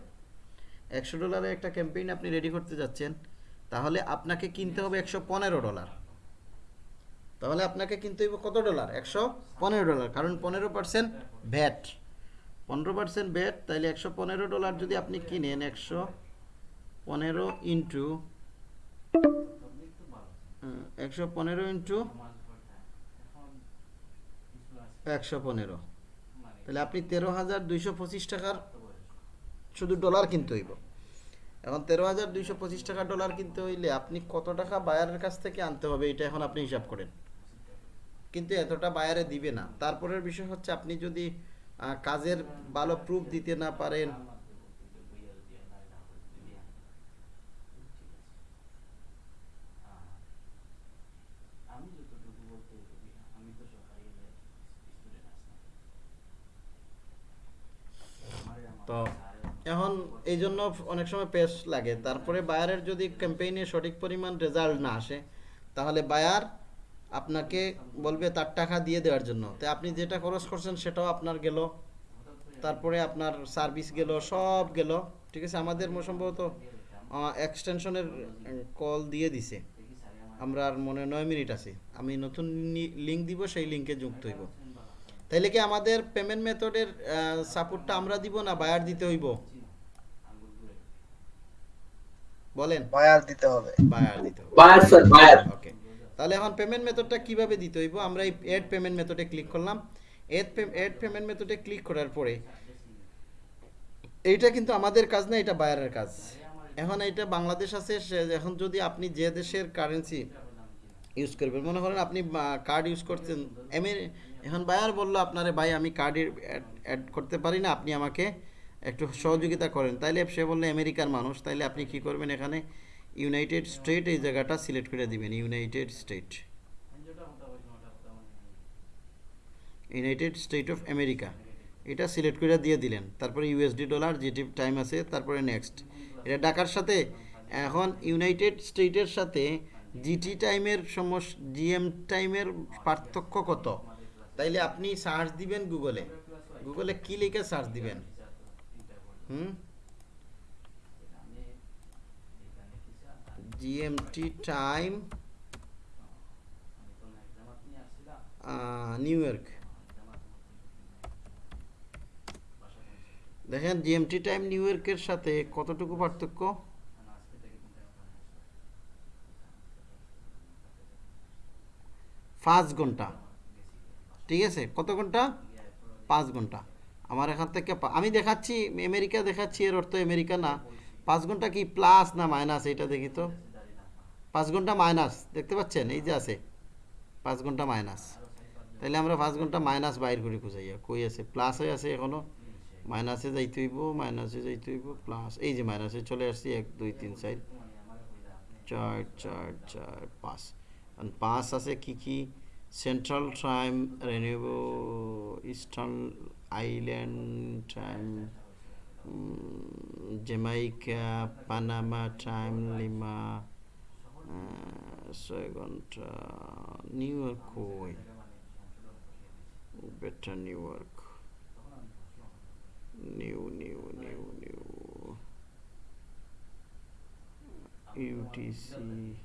একশো ডলারের একটা ক্যাম্পেইন আপনি রেডি করতে যাচ্ছেন তাহলে আপনাকে কিনতে হবে একশো পনেরো ডলার। তাহলে আপনাকে কিনতে হবে কত ডলার? একশো পনেরো ডলার, কারণ পনেরো পার্সেন্ট ভ্যাট পনেরো পার্সেন্ট ভ্যাট তাহলে একশো পনেরো ডলার যদি আপনি কিনেন, একশো পনেরো ইন্টু একশো পনেরো ইন্টু একশো পনেরো। তাহলে আপনি তেরো হাজার দুইশো পঁচিশ টাকার শুধু ডলার কিনতে হইব। এখন তেরো হাজার দুইশো পঁচিশ টাকা ডলার কিনতে হইলে আপনি কত টাকা বায়ারের কাছ থেকে আনতে হবে এটা এখন আপনি হিসাব করেন। কিন্তু এতটা বায়ারে দিবে না। তারপরের বিষয় হচ্ছে আপনি যদি কাজের ভালো প্রুফ দিতে না পারেন তো এখন এই জন্য অনেক সময় পেস লাগে। তারপরে বায়ারের যদি ক্যাম্পেইনে সঠিক পরিমাণ রেজাল্ট না আসে, তাহলে বায়ার আপনাকে বলবে তার টাকা দিয়ে দেওয়ার জন্য। তো আপনি যেটা খরচ করছেন সেটাও আপনার গেল। তারপরে আপনার সার্ভিস গেল, সব গেল। ঠিক আছে? আমাদের সম্ভবত এক্সটেনশনের কল দিয়ে দিছে। আমরা আর মনে নয় মিনিট আছে। আমি নতুন লিঙ্ক দিব, সেই লিঙ্কে যুক্ত হইব। তাইলে কি আমাদের পেমেন্ট মেথডের সাপোর্টটা আমরা দিব না বায়ার দিতে হইব? বলেন।
বায়ার দিতে হবে।
বায়ার দিতে হবে।
বায়ার স্যার বায়ার
ওকে তাহলে এখন পেমেন্ট মেথডটা কীভাবে দিতে হইব? আমরা এই এড পেমেন্ট মেথডে ক্লিক করলাম। এড এড পেমেন্ট মেথডে ক্লিক করার পরে এইটা কিন্তু আমাদের কাজ না এটা বায়ারের কাজ। এখন এটা বাংলাদেশ আছে এখন যদি আপনি যে দেশের কারেন্সি ইউজ করবেন মনে করেন আপনি কার্ড ইউজ করছেন এমএ এখন বায়ার বলল আপনারে, ভাই, আমি কার্ড অ্যাড করতে পারি না, আপনি আমাকে একটু সহযোগিতা করেন। তাইলে সে বলল, আমেরিকার মানুষ, তাইলে আপনি কি করবেন এখানে? ইউনাইটেড স্টেট এই জায়গাটা সিলেক্ট করে দিবেন United State United State of America এটা সিলেক্ট করে দিয়ে দিলেন। তারপরে ইউএসডি ডলার যেটি টাইম আছে, তারপরে নেক্সট এটা ডাকার সাথে। এখন ইউনাইটেড স্টেটের সাথে জিটি টাইমের সমস জিএম টাইমের পার্থক্য কত? তাইলে আপনি সার্চ দিবেন গুগলে গুগলে কি লিখে সার্চ দিবেন? হুম? জিএমটি টাইম নিউ ইয়র্ক দেখেন জিএমটি টাইম নিউ ইয়র্কের সাথে কতটুকু পার্থক্য?
পাঁচ ঘণ্টা। ঠিক আছে? কত ঘণ্টা? পাঁচ ঘণ্টা। আমার এখান থেকে আমি দেখাচ্ছি, আমেরিকা দেখাচ্ছি, এর অর্থ আমেরিকা না। পাঁচ ঘণ্টা কি প্লাস না মাইনাস এটা দেখি তো? পাঁচ ঘণ্টা মাইনাস দেখতে পাচ্ছেন? এই যে আছে। পাঁচ ঘণ্টা মাইনাস তাহলে আমরা পাঁচ ঘণ্টা মাইনাস বাইর করে খুঁজাইয়া কই আছে? প্লাসে আছে এখনও মাইনাসে যাইতে হইব মাইনাসে যাইতে হইব প্লাস এই যে মাইনাসে চলে আসছি, এক, দুই, তিন, চার চার চার চার পাঁচ পাঁচ আছে কি কি? Central Time, Renewable Eastern Island Time, mm, Jamaica, Panama Time, Lima, uh, uh, New York, better New York, new, new, new, new, UTC.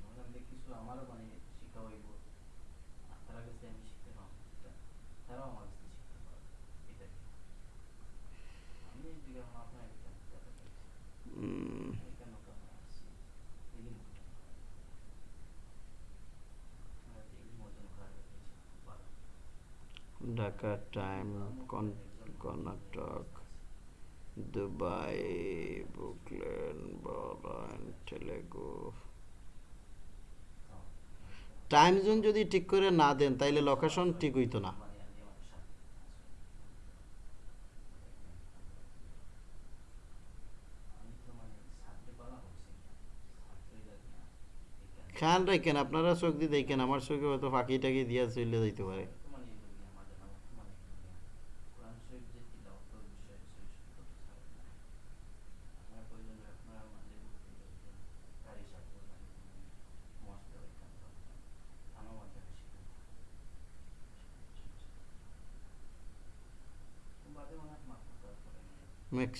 Dhaka time Karnataka Dubai বুকলেন বলান তেলেগু টাইম জোন যদি ঠিক করে না দেন, তাইলে লোকেশন ঠিক হইতো না। খেয়াল রাখেন, আপনারা চোখ দিয়ে দেখেন, আমার চোখে হয়তো ফাঁকি টাকি দিয়া চলে যাইতে পারে।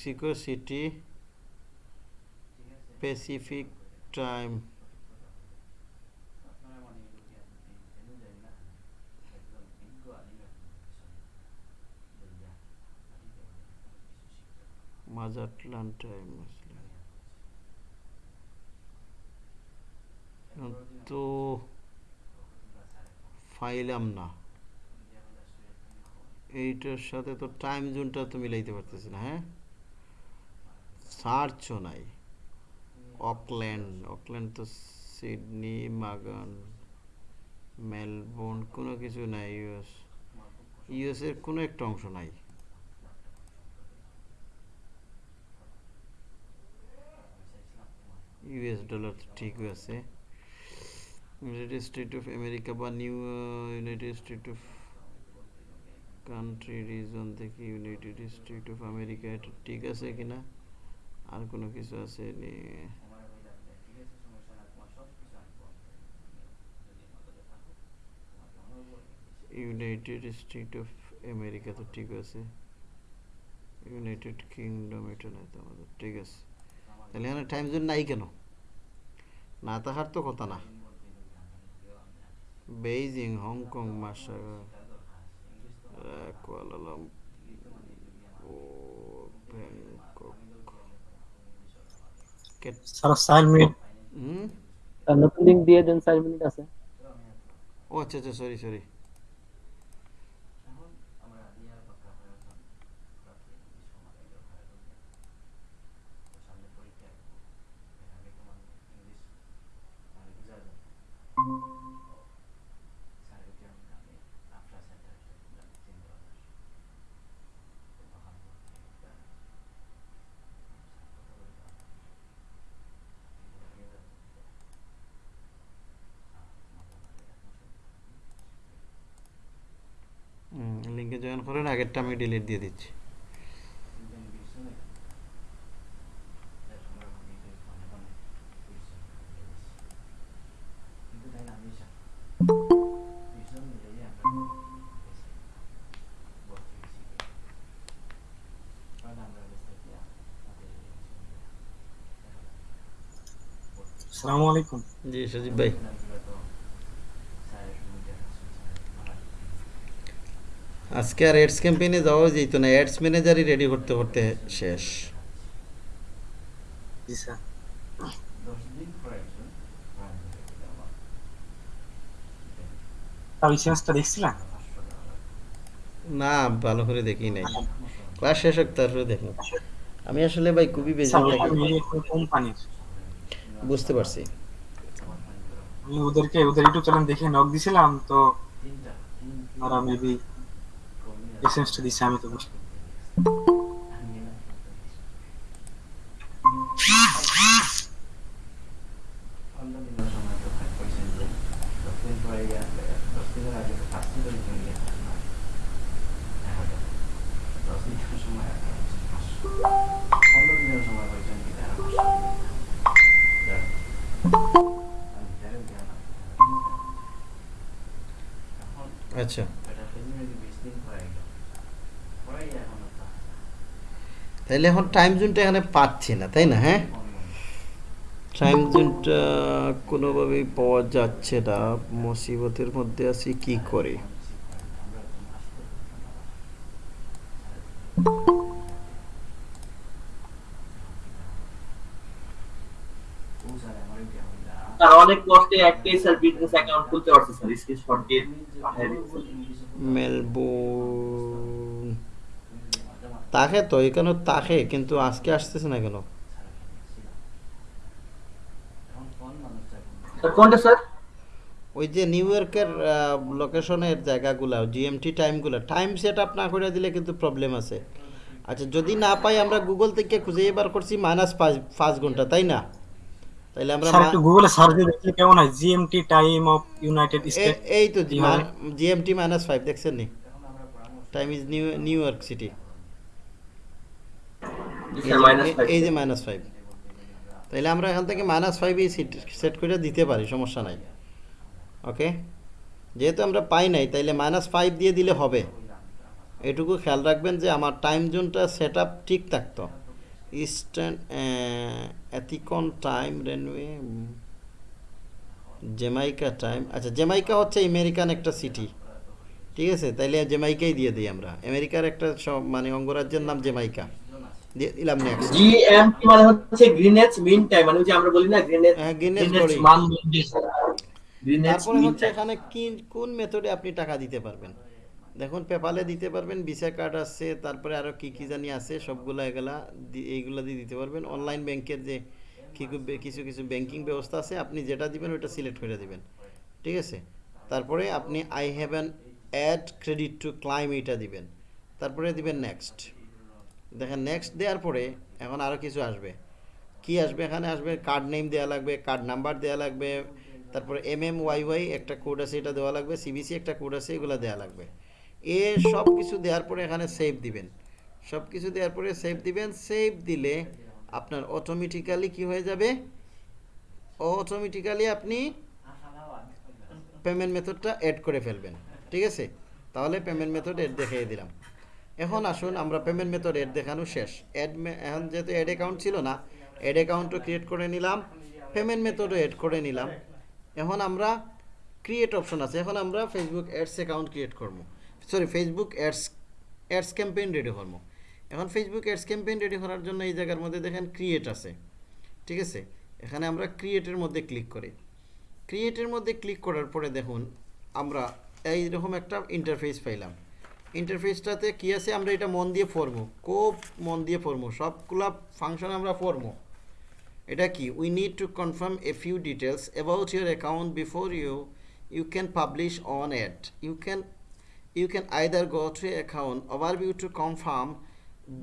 Mexico City Pacific time Mazatlan time তো ফাইলাম না। এইটার সাথে তো টাইম জোনটা তো মিলাইতে পারতেছি না হ্যাঁ? সার্চও নাই? অকল্যান্ড অকল্যান্ড তো সিডনি, মাগান, মেলবোর্ন, কোনো কিছু নাই ইউএস। ইউএস এর কোনো একটা অংশ নাই। ইউএস ডলার তো ঠিক আছে। ইউনাইটেড স্টেট অফ আমেরিকা বা new united state of country, reason থেকে ইউনাইটেড স্টেট অফ আমেরিকা, এটা ঠিক আছে কিনা? আর কোনো কিছু আছে ইউনাইটেড স্টেট অফ আমেরিকা তো ঠিক আছে। ইউনাইটেড কিংডম এটা নাই তো আমাদের, ঠিক আছে। তাহলে এখানে টাইম জোন নাই কেন? না তাহার তো কথা না। বেইজিং হংকং মাসা কুয়ালালামপুর কেট-
স্যার চার মিনিট
হুম?
আর নতুন লিঙ্ক দিয়ে দেন চার মিনিট আছে
ও আচ্ছা আচ্ছা সরি করেন আগেরটা আমি ডিলিট দিয়ে দিচ্ছি।
আসসালামু আলাইকুম।
জি সজীব ভাই। আজকে আর অ্যাডস ক্যাম্পেইনে যাওয়া যেত না অ্যাডস ম্যানেজারই রেডি করতে করতে শেষ।
না ভালো করে দেখি নাই। ক্লাস শেষ হোক তারপরে দেখো আমি আসলে ভাই খুবই বেশি বুঝতে পারছি।
আমি ওদেরকে ওদের ইউটিউব চ্যানেল দেখে নক দিছিলাম তো ওরা মেবি এসেন্সটা দিছে আমি তো বুঝতে
তাহলে এখন টাইম জোনটা এখানে পাচ্ছি না তাই না হ্যাঁ? টাইম জোনটা কোনোভাবেই পাওয়া যাচ্ছে না। মুসিবতের মধ্যে আছি কি করে?
স্যার অনেক কষ্টে একটাই স্যার বিজনেস অ্যাকাউন্ট খুলতে পারছে স্যার স্ক্রিনশট দিয়ে
মেলবোর্ন তাকে তো এখানে তাকে কিন্তু আজকে আসতেছে না কেন?
কোনটা স্যার?
ওই যে নিউ ইয়র্কের লোকেশনের জায়গাগুলো জিএমটি টাইমগুলো টাইম সেট আপ না করে দিলে কিন্তু প্রবলেম আছে। আচ্ছা যদি না পাই আমরা গুগল থেকে খুঁজে এবার করছি মাইনাস পাঁচ পাঁচ ঘণ্টা তাই না? তাইলে আমরা
গুগলে সার্চ দিয়ে দেখলে কেমন হয়। GMT time of united state
এই তো জিএমটি মাইনাস ফাইভ দেখছেন নি? Time is new new York city এই যে মাইনাস ফাইভ তাইলে আমরা এখান থেকে মাইনাস ফাইভই সেট করে দিতে পারি, সমস্যা নাই। ওকে যেহেতু আমরা পাই নাই, তাইলে মাইনাস ফাইভ দিয়ে দিলে হবে। এটুকু খেয়াল রাখবেন যে আমার টাইম জোনটা সেট আপ ঠিক থাকতো। ইস্টার্ন অ্যাথিকন টাইম রেনওয়ে জেমাইকা টাইম আচ্ছা জেমাইকা হচ্ছে আমেরিকান একটা সিটি ঠিক আছে? তাইলে জেমাইকাই দিয়ে দিই আমরা। আমেরিকার একটা সব- মানে অঙ্গরাজ্যের নাম জেমাইকা দিয়ে দিলাম নেক্সট
জিএমটি মানে হচ্ছে গ্রিনেজ মিন টাইম মানে যে আমরা বলি না গ্রিনেজ
হ্যাঁ,
গ্রিনেজ। মান
তারপরে হচ্ছে এখানে কি কোন মেথডে আপনি টাকা দিতে পারবেন? দেখুন পেপালে দিতে পারবেন ভিসা কার্ড আছে তারপরে আরও কি কি জানি আছে সবগুলা এগুলা এইগুলা দিয়ে দিতে পারবেন। অনলাইন ব্যাংকের যে কিছু কিছু ব্যাংকিং ব্যবস্থা আছে আপনি যেটা দিবেন ওটা সিলেক্ট করে দিবেন। ঠিক আছে? তারপরে আপনি I have an ad credit to claim এটা দিবেন। তারপরে দিবেন নেক্সট দেখেন নেক্সট দেওয়ার পরে এখন আরও কিছু আসবে। কি আসবে? এখানে আসবে কার্ড নেম দেওয়া লাগবে কার্ড নাম্বার দেওয়া লাগবে, তারপরে এম এম ওয়াই ওয়াই একটা কোড আছে, এটা দেওয়া লাগবে সিবিসি একটা কোড আছে, এগুলো দেওয়া লাগবে। এ সব কিছু দেওয়ার পরে এখানে সেভ দিবেন। সব কিছু দেওয়ার পরে সেভ দিবেন। সেভ দিলে আপনার অটোমেটিক্যালি কি হয়ে যাবে? অটোমেটিক্যালি আপনি পেমেন্ট মেথডটা অ্যাড করে ফেলবেন। ঠিক আছে? তাহলে পেমেন্ট মেথড অ্যাড দেখিয়ে দিলাম। এখন আসুন, আমরা পেমেন্ট মেথড অ্যাড দেখানো শেষ। অ্যাড এখন যেহেতু অ্যাড অ্যাকাউন্ট ছিল না অ্যাড অ্যাকাউন্টও ক্রিয়েট করে নিলাম পেমেন্ট মেথডও অ্যাড করে নিলাম। এখন আমরা ক্রিয়েট অপশন আছে, এখন আমরা ফেসবুক অ্যাডস অ্যাকাউন্ট ক্রিয়েট করব। Sorry Facebook ads ads campaign ready করব। এখন ফেসবুক অ্যাডস ক্যাম্পেইন রেডি করার জন্য এই জায়গার মধ্যে দেখেন ক্রিয়েট আছে। ঠিক আছে? এখানে আমরা ক্রিয়েটের মধ্যে ক্লিক করি। ক্রিয়েটের মধ্যে ক্লিক করার পরে দেখুন, আমরা এইরকম একটা ইন্টারফেস পাইলাম। ইন্টারফেসটাতে কী আছে আমরা এটা মন দিয়ে পড়ব। খুব মন দিয়ে পড়ব। সবগুলা ফাংশন আমরা পড়ব। এটা কি? We need to confirm a few details about your account before you you can publish on ad you can you can either go to account overview to confirm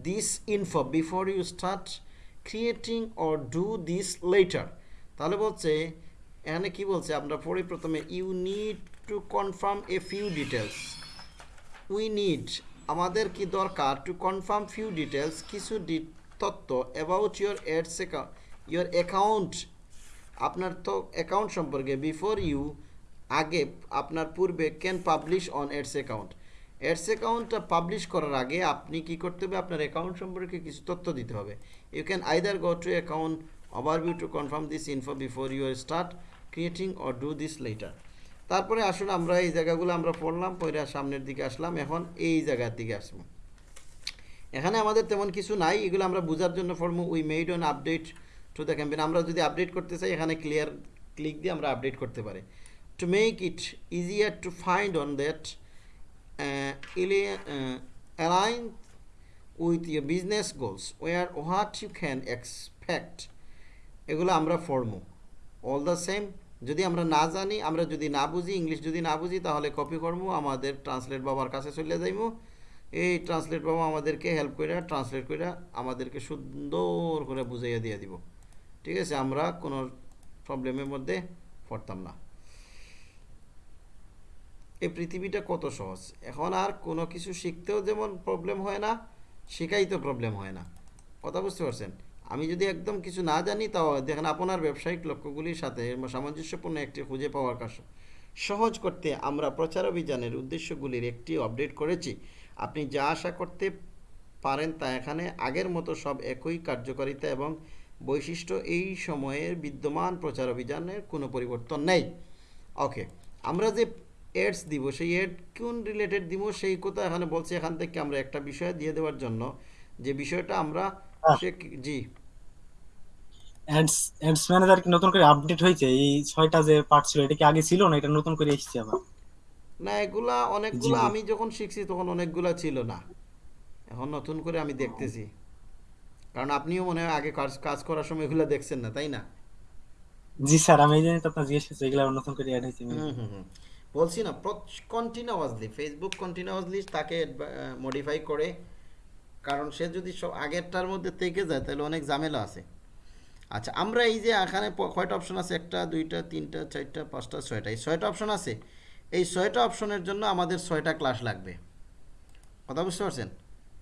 this info before you start creating or do this later তাহলে বলছে, এখানে কি বলছে? আমরা পড়ি প্রথমে you need to confirm a few details we need আমাদের কি দরকার টু কনফার্ম ফিউ ডিটেলস কিছু তথ্য about your ads your account আপনার তো অ্যাকাউন্ট সম্পর্কে বিফোর ইউ আগে আপনার পূর্বে can publish on ads account ads অ্যাকাউন্টটা পাবলিশ করার আগে আপনি কি করতে হবে? আপনার অ্যাকাউন্ট সম্পর্কে কিছু তথ্য দিতে হবে। You can either go to account overview to confirm this info before your start creating or do this later তারপরে আসুন আমরা এই জায়গাগুলো আমরা পড়লাম পরে সামনের দিকে আসলাম এখন এই জায়গার দিকে আসব। এখানে আমাদের তেমন কিছু নাই এগুলো আমরা বোঝার জন্য form we made on update to the campaign আমরা যদি আপডেট করতে চাই এখানে ক্লিয়ার ক্লিক দিয়ে আমরা আপডেট করতে পারি। To make it find on that uh, ali- uh, align with your business goals where what you can এগুলো আমরা পড়ব। অল দ্য সেম যদি আমরা না জানি, আমরা যদি না বুঝি, ইংলিশ যদি না বুঝি, তাহলে কপি করব আমাদের ট্রান্সলেট বাবার কাছে চলে যাইবো এই ট্রান্সলেট বাবা আমাদেরকে হেল্প করে ট্রান্সলেট করে আমাদেরকে সুন্দর করে বুঝাইয়া দিয়ে দিব। ঠিক আছে, আমরা কোনো প্রবলেমের মধ্যে পড়তাম না। এই পৃথিবীটা কত সহজ। এখন আর কোনো কিছু শিখতেও যেমন প্রবলেম হয় না শেখাই তো প্রবলেম হয় না। কথা বুঝতে পারছেন? আমি যদি একদম কিছু না জানি তাও দেখেন আপনার ব্যবসায়িক লক্ষ্যগুলির সাথে সামঞ্জস্যপূর্ণ একটি খুঁজে পাওয়ার কাজ। সহজ করতে আমরা প্রচার অভিযানের উদ্দেশ্যগুলির একটি আপডেট করেছি। আপনি যা আশা করতে পারেন তা এখানে। আগের মতো সব একই কার্যকারিতা এবং বৈশিষ্ট্য এই সময়ের বিদ্যমান প্রচার অভিযানের কোনো পরিবর্তন নেই। ওকে আমরা যে এডস দিব সেই এড কোন রিলেটেড দিব সেই কথা এখানে বলছি। এখান থেকে আমরা একটা বিষয় দিয়ে দেওয়ার জন্য। যে বিষয়টা আমরা সে জি।
অ্যাডস অ্যাডস ম্যানেজার কি নতুন করে আপডেট হয়েছে? এই ছয়টা যে পার্ট ছিল এটা কি আগে ছিল না এটা নতুন করে এসেছে আবার?
না এগুলা অনেকগুলা আমি যখন শিখছি তখন অনেকগুলা ছিল না। এখন নতুন করে আমি দেখতেছি। কারণ আপনিও মনে হয় আগে কাজ কাজ করার সময় এগুলা দেখছেন না তাই না?
জি স্যার আমি এই জন্য তো আপনার জিজ্ঞেস করছি এগুলো নতুন করে অ্যাড হয়েছে
বলছি না কন্টিনিউয়াসলি ফেসবুক কন্টিনিউয়াসলি তাকে মডিফাই করে। কারণ সে যদি সব আগেরটার মধ্যে থেকে যায় তাহলে অনেক ঝামেলা আছে। আচ্ছা আমরা এই যে এখানে কয়টা অপশন আছে? একটা, দুইটা, তিনটা, চারটা, পাঁচটা, ছয়টা, এই ছয়টা অপশন আছে। এই ছয়টা অপশনের জন্য আমাদের ছয়টা ক্লাস লাগবে। কথা বুঝতে পারছেন?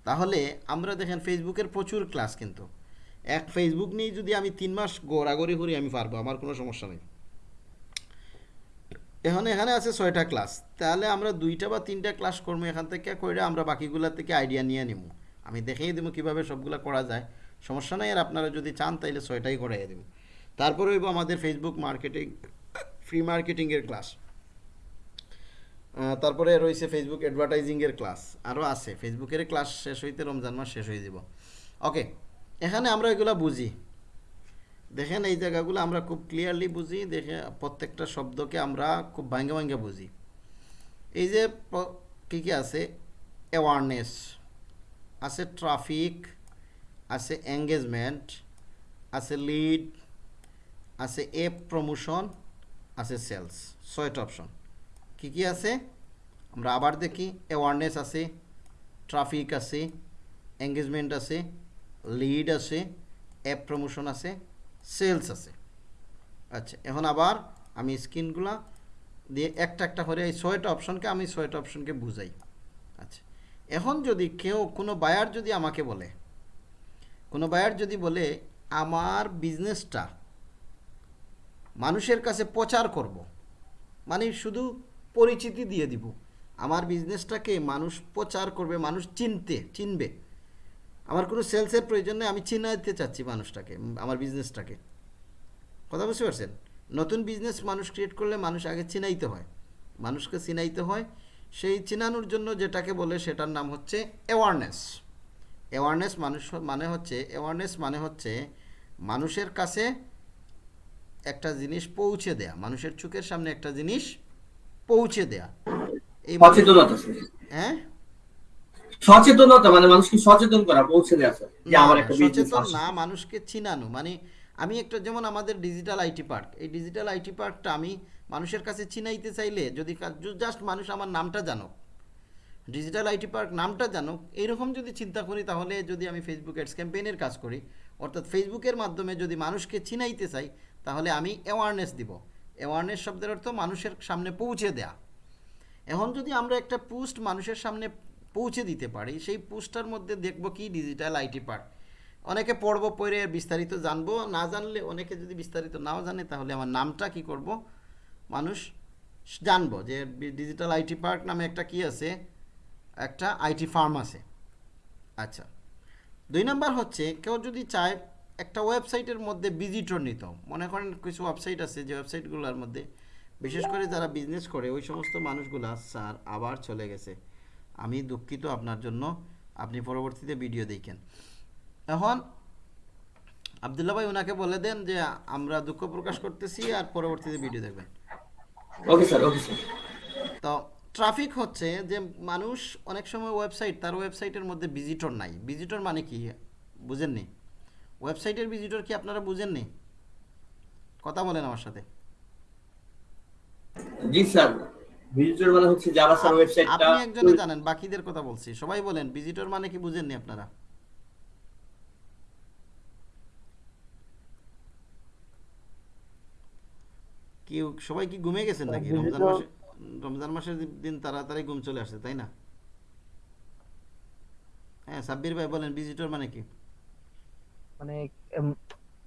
তাহলে আমরা দেখেন ফেসবুকের প্রচুর ক্লাস কিন্তু। এক ফেসবুক নিয়ে যদি আমি তিন মাস গোড়াগড়ি করি, আমি পারব, আমার কোনো সমস্যা নেই। এখন এখানে আছে ছয়টা ক্লাস তাহলে আমরা দুইটা বা তিনটা ক্লাস করব এখান থেকে করে আমরা বাকিগুলা থেকে আইডিয়া নিয়ে নিব আমি দেখেই দেবো কীভাবে সবগুলা করা যায়। সমস্যা নাই, আর আপনারা যদি চান তাইলে ছয়টাই করাইয়ে দেবো। তারপরে হইব আমাদের ফেসবুক মার্কেটিং ফ্রি মার্কেটিংয়ের ক্লাস তারপরে রয়েছে ফেসবুক অ্যাডভার্টাইজিংয়ের ক্লাস আরও আছে। ফেসবুকের ক্লাস শেষ হইতে রমজান মাস শেষ হয়ে যাব। ওকে এখানে আমরা এগুলা বুঝি। দেখেন এই জায়গাগুলো আমরা খুব ক্লিয়ারলি বুঝি, দেখে প্রত্যেকটা শব্দকে আমরা খুব ভাঙ্গে ভাঙ্গে বুঝি। এই যে কী কী আছে? অ্যাওয়ারনেস আছে ট্রাফিক আছে এঙ্গেজমেন্ট আছে লিড আছে এপ প্রমোশন আছে সেলস ছয়টা অপশন কী কী আছে? আমরা আবার দেখি অ্যাওয়ারনেস আছে ট্রাফিক আছে এঙ্গেজমেন্ট আছে লিড আছে অ্যাপ প্রমোশন আছে সেলস আছে। আচ্ছা এখন আবার আমি স্ক্রিনগুলা দিয়ে একটা একটা করে এই ছয়টা অপশনকে আমি ছয়টা অপশনকে বুঝাই। আচ্ছা এখন যদি কেউ কোনো বায়ার যদি আমাকে বলে কোনো বায়ার যদি বলে, আমার বিজনেসটা মানুষের কাছে প্রচার করব মানে শুধু পরিচিতি দিয়ে দিব, আমার বিজনেসটাকে মানুষ প্রচার করবে, মানুষ চিনতে, চিনবে, আমার কোনো সেলসের প্রয়োজন নেই, আমি চিনাইতে চাচ্ছি মানুষটাকে, আমার বিজনেসটাকে কথা বুঝতে পারছেন? নতুন বিজনেস মানুষ ক্রিয়েট করলে মানুষ আগে চিনাইতে হয়। মানুষকে চিনাইতে হয়, সেই চিনানোর জন্য যেটাকে বলে, সেটার নাম হচ্ছে অ্যাওয়ারনেস অ্যাওয়ারনেস মানুষ মানে হচ্ছে অ্যাওয়ারনেস মানে হচ্ছে মানুষের কাছে একটা জিনিস পৌঁছে দেয়া মানুষের চোখের সামনে একটা জিনিস পৌঁছে দেয়া। এই
সচেতনতা
হ্যাঁ?
সচেতনতা মানে মানুষকে সচেতন করা পৌঁছে দেওয়া যে আমার একটা
সচেতন না মানুষকে চিনানো। মানে আমি একটা যেমন আমাদের ডিজিটাল আইটি পার্ক এই ডিজিটাল আইটি পার্কটা আমি মানুষের কাছে চিনাইতে চাইলে যদি জাস্ট মানুষ আমার নামটা জানুক ডিজিটাল আইটি পার্ক নামটা জানুক, এইরকম যদি চিন্তা করি, তাহলে যদি আমি ফেসবুক অ্যাডস ক্যাম্পেইনের কাজ করি, অর্থাৎ ফেসবুকের মাধ্যমে যদি মানুষকে চিনাইতে চাই, তাহলে আমি অ্যাওয়ারনেস দিব। অ্যাওয়ারনেস শব্দের অর্থ মানুষের সামনে পৌঁছে দেয়া। এখন যদি আমরা একটা পোস্ট মানুষের সামনে পৌঁছে দিতে পারি, সেই পোস্টটার মধ্যে দেখব কি ডিজিটাল আইটি পার্ক অনেকে পড়ব পড়ে বিস্তারিত জানব, না জানলে অনেকে যদি বিস্তারিত নাও জানে, তাহলে আমার নামটা কি করব? মানুষ জানব যে ডিজিটাল আইটি পার্ক নামে একটা কি আছে? একটা আইটি ফার্ম আছে। আচ্ছা। দুই নাম্বার হচ্ছে কেউ যদি চায় একটা ওয়েবসাইটের মধ্যে ভিজিটর নিত মনে করেন কিছু ওয়েবসাইট আছে যে ওয়েবসাইটগুলোর মধ্যে বিশেষ করে যারা বিজনেস করে ওই সমস্ত মানুষগুলা স্যার আবার চলে গেছে। আমি দুঃখিত আপনার জন্য আপনি পরবর্তীতে ভিডিও দেখেন। এখন আবদুল্লা ভাই ওনাকে বলে দেন যে আমরা দুঃখ প্রকাশ করতেছি আর পরবর্তীতে ভিডিও দেখবেন।
ওকে স্যার ওকে স্যার
তো ট্রাফিক হচ্ছে যে মানুষ অনেক সময় ওয়েবসাইট তার ওয়েবসাইটের মধ্যে ভিজিটর নাই। ভিজিটর মানে কি? বুঝেননি? ওয়েবসাইটের ভিজিটর কি আপনারা বুঝেননি? কথা বলেন আমার সাথে।
জি স্যার ভিজিটর মানে হচ্ছে যারা স্যার ওয়েবসাইটটা
আপনি একজনে জানেন বাকিদের কথা বলছি। সবাই বলেন ভিজিটর মানে কি বুঝেননি আপনারা? কি সবাই কি ঘুমিয়ে গেছেন নাকি? রমজান মাসে রমজান মাসের দিন তাড়াতাড়ি ঘুম চলে আসছে তাই না? হ্যাঁ সাব্বির ভাই বলেন ভিজিটর মানে কি?
মানে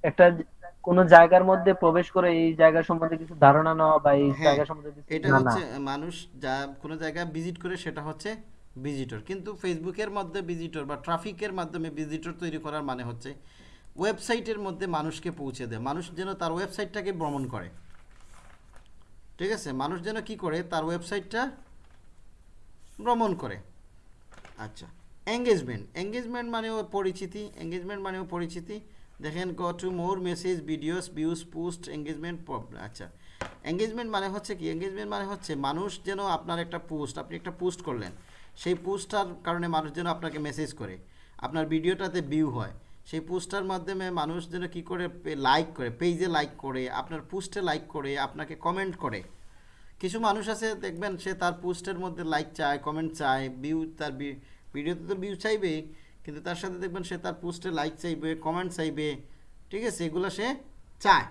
একটা কোন জায়গার মধ্যে প্রবেশ করে এই জায়গা সম্বন্ধে কিছু ধারণা নেওয়া বা এই
হ্যাঁ,
জায়গা সম্বন্ধে কিছু
এটা হচ্ছে মানুষ যা কোনো জায়গায় ভিজিট করে সেটা হচ্ছে ভিজিটর কিন্তু ফেসবুকের মধ্যে ভিজিটর বা ট্রাফিকের মাধ্যমে ভিজিটর তৈরি করার মানে হচ্ছে ওয়েবসাইটের মধ্যে মানুষকে পৌঁছে দেয় মানুষ যেন তার ওয়েবসাইটটাকে ভ্রমণ করে। ঠিক আছে? মানুষ যেন কি করে? তার ওয়েবসাইটটা ভ্রমণ করে। আচ্ছা এঙ্গেজমেন্ট এঙ্গেজমেন্ট মানেও পরিচিতি। এঙ্গেজমেন্ট মানেও পরিচিতি। দেখেন go to more message videos views post engagement আচ্ছা এঙ্গেজমেন্ট মানে হচ্ছে কি? এঙ্গেজমেন্ট মানে হচ্ছে মানুষ যেন আপনার একটা পোস্ট আপনি একটা পোস্ট করলেন। সেই পোস্টটার কারণে মানুষ যেন আপনাকে মেসেজ করে। আপনার ভিডিওটাতে ভিউ হয়। সেই পোস্টটার মাধ্যমে মানুষ যেন কি করে লাইক করে পেজে লাইক করে, আপনার পোস্টে লাইক করে, আপনাকে কমেন্ট করে। কিছু মানুষ আছে, দেখবেন সে তার পোস্টের মধ্যে লাইক চায় কমেন্ট চায় ভিউ তার ভিডিওতে তো ভিউ চাইবে কিন্তু তার সাথে দেখবেন সে তার পোস্টে লাইক চাইবে কমেন্ট চাইবে, ঠিক আছে? এগুলো সে চায়।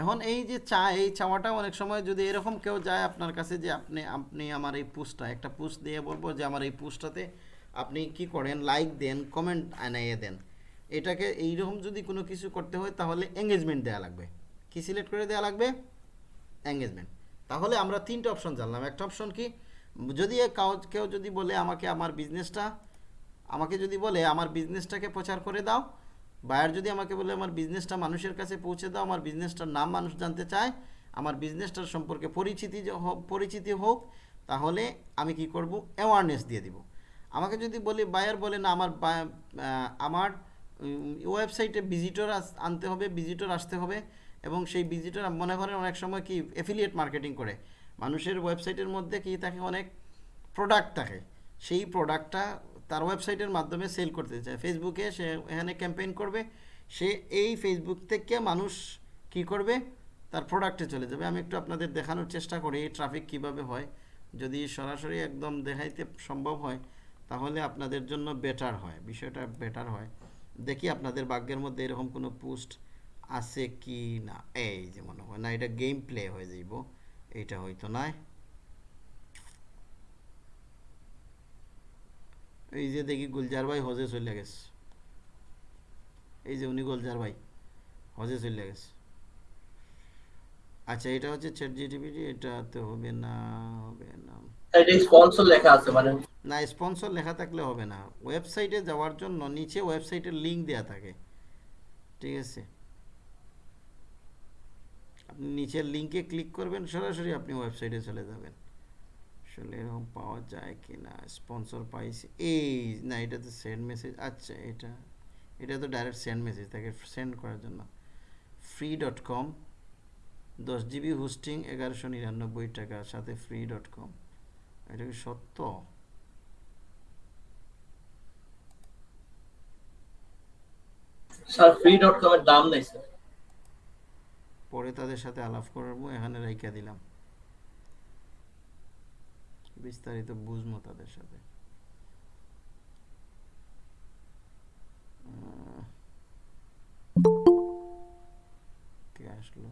এখন এই যে চায়, এই চাওয়াটা অনেক সময় যদি এরকম কেউ যায় আপনার কাছে যে, আপনি আপনি আমার এই পোস্টটা একটা পোস্ট দিয়ে বলব যে, আমার এই পোস্টটাতে আপনি কি করেন? লাইক দেন কমেন্ট আনাইয়ে দেন। এটাকে এইরকম যদি কোনো কিছু করতে হয়, তাহলে এঙ্গেজমেন্ট দেওয়া লাগবে। কি সিলেক্ট করে দেওয়া লাগবে? এঙ্গেজমেন্ট তাহলে আমরা তিনটে অপশন জানলাম। একটা অপশন কি? যদি কাউ- যদি বলে, আমাকে আমার বিজনেসটা আমাকে যদি বলে, আমার বিজনেসটাকে প্রচার করে দাও। বায়ার যদি আমাকে বলে, আমার বিজনেসটা মানুষের কাছে পৌঁছে দাও, আমার বিজনেসটার নাম মানুষ জানতে চায়, আমার বিজনেসটার সম্পর্কে পরিচিতি পরিচিতি হোক, তাহলে আমি কি করব? অ্যাওয়ারনেস দিয়ে দিব। আমাকে যদি বলি বায়ার বলে, না, আমার আমার ওয়েবসাইটে ভিজিটর আনতে হবে ভিজিটর আসতে হবে। এবং সেই ভিজিটর মনে করেন অনেক সময় কি এফিলিয়েট মার্কেটিং করে। মানুষের ওয়েবসাইটের মধ্যে কি থাকে অনেক প্রোডাক্ট থাকে। সেই প্রোডাক্টটা তার ওয়েবসাইটের মাধ্যমে সেল করতে চায়। ফেসবুকে সে এখানে ক্যাম্পেইন করবে, সে এই ফেসবুক থেকে মানুষ কি করবে? তার প্রোডাক্টে চলে যাবে। আমি একটু আপনাদের দেখানোর চেষ্টা করি, এই ট্রাফিক কীভাবে হয়। যদি সরাসরি একদম দেখাইতে সম্ভব হয় তাহলে আপনাদের জন্য বেটার হয়। বিষয়টা বেটার হয়। দেখি আপনাদের ভাগ্যের মধ্যে এরকম কোনো পোস্ট আছে কি না? এই যে মনে হয়, না, এটা গেম প্লে হয়ে যাইব। এইটা হয়তো নয় এই যে দেখি গুলজার ভাই হজে চলে গেছে। এই যে উনি গুলজার ভাই, হজে চলে গেছে। আচ্ছা এটা হচ্ছে চ্যাট জিটিপিটি এটা তো হবে না হবে না।
এটা স্পন্সর লেখা আছে মানে
না স্পন্সর লেখা থাকলে হবে না। ওয়েবসাইটে যাওয়ার জন্য নিচে ওয়েবসাইটের লিংক দেওয়া থাকে। ঠিক আছে? আপনি নিচের লিংকে ক্লিক করবেন সরাসরি আপনি ওয়েবসাইটে চলে যাবেন। আসলে এরকম পাওয়া যায় কি না স্পন্সর পাইছি। এই না এটা তো সেন্ড মেসেজ আচ্ছা এটা এটা তো ডাইরেক্ট সেন্ড মেসেজ তাকে সেন্ড করার জন্য। ফ্রি ডট কম দশ জিবি হোস্টিং এগারোশো নিরানব্বই টাকা সাথে ফ্রি ডট কম এটা কি সত্য?
স্যার ফ্রি ডট কম এর দাম নেই স্যার।
পরে তাদের সাথে আলাপ করব এখানে রাইখা দিলাম। বিস্তারিত বুঝব তাদের সাথে। কে আসলো?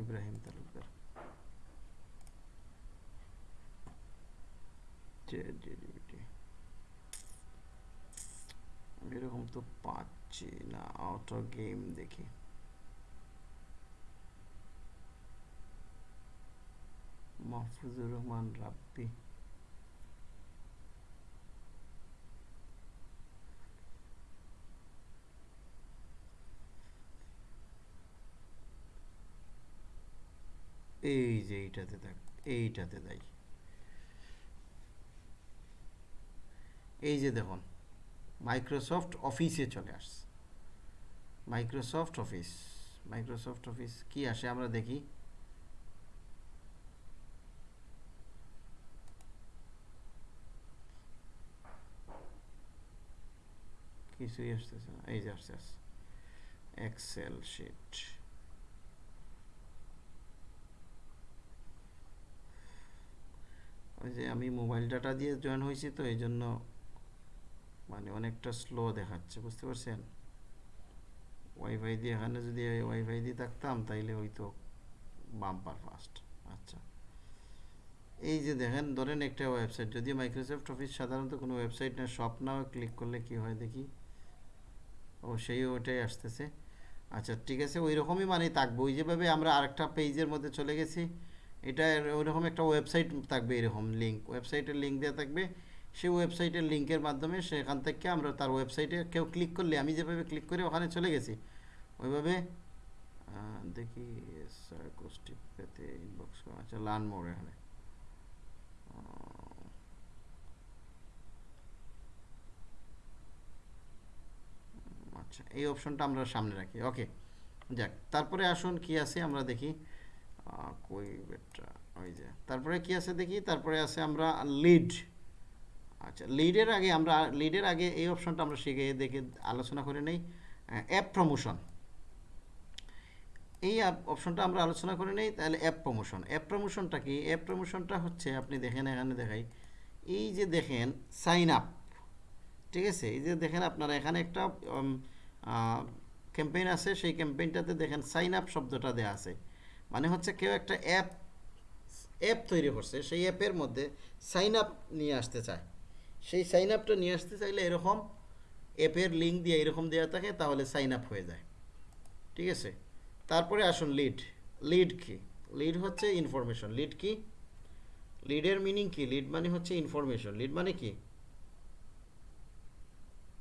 ইব্রাহিম তালুকদার। এরকম তো পাচ্ছি না আউটার গেম দেখি। মাহফুজুর রহমান রাব্বি। এই যে এইটাতে দেখ, এইটাতে দেয় এই যে দেখুন মাইক্রোসফট অফিসে চলে আসছে। মাইক্রোসফট অফিস মাইক্রোসফট অফিস কি আসে আমরা দেখি? কিছুই আসতেছে না। এই যে আসছে আসছে। এক্সেল শিট ওই যে আমি মোবাইল ডাটা দিয়ে জয়েন হয়েছি তো, এই জন্য মানে অনেকটা স্লো দেখাচ্ছে, বুঝতে পারছেন? ওয়াইফাই দিয়ে এখানে যদি ওয়াইফাই দিয়ে থাকতাম, তাইলে হয়তো বাম্পার ফাস্ট আচ্ছা। এই যে দেখেন, ধরেন একটা ওয়েবসাইট যদিও মাইক্রোসফট অফিস সাধারণত কোনো ওয়েবসাইট না শপ নাও ক্লিক করলে কি হয় দেখি? ও সেই ওটাই আসতেছে। আচ্ছা ঠিক আছে ওই রকমই মানে থাকবে। ওই যেভাবে আমরা আরেকটা পেজের মধ্যে চলে গেছি এটা ওইরকম একটা ওয়েবসাইট থাকবে এরকম লিঙ্ক ওয়েবসাইটের লিঙ্ক দেওয়া থাকবে। সেই ওয়েবসাইটের লিঙ্কের মাধ্যমে সেখান থেকে আমরা তার ওয়েবসাইটে কেউ ক্লিক করলে, আমি যেভাবে ক্লিক করে ওখানে চলে গেছি, ওইভাবে দেখি গোষ্ঠী পেতে ইনবক্স আচ্ছা লার্ন মোর এখানে। আচ্ছা এই অপশনটা আমরা সামনে রাখি ওকে যাক, তারপরে আসুন, কি আছে, আমরা দেখি। ওই যে, তারপরে কি আছে দেখি, তারপরে আছে আমরা লিড আচ্ছা লিডের আগে আমরা লিডের আগে এই অপশনটা আমরা শিখে দেখে আলোচনা করে নেই অ্যাপ প্রমোশন এই অপশনটা আমরা আলোচনা করে নেই, তাহলে অ্যাপ প্রমোশন অ্যাপ প্রমোশনটা কি? অ্যাপ প্রমোশনটা হচ্ছে, আপনি দেখেন, এখানে দেখাই, এই যে দেখেন সাইন আপ ঠিক আছে? এই যে দেখেন, আপনারা এখানে একটা ক্যাম্পেইন আছে, সেই ক্যাম্পেইনটাতে দেখেন সাইন আপ শব্দটা দেওয়া আছে মানে হচ্ছে কেউ একটা অ্যাপ অ্যাপ তৈরি করছে সেই অ্যাপের মধ্যে সাইন আপ নিয়ে আসতে চায়। সেই সাইন আপটা নিয়ে আসতে চাইলে এরকম অ্যাপের লিঙ্ক দিয়ে এরকম দেওয়া থাকে তাহলে সাইন আপ হয়ে যায়। ঠিক আছে? তারপরে আসুন লিড লিড কি? লিড হচ্ছে ইনফরমেশন লিড কি? লিডের মিনিং কি? লিড মানে হচ্ছে ইনফরমেশন লিড মানে কি?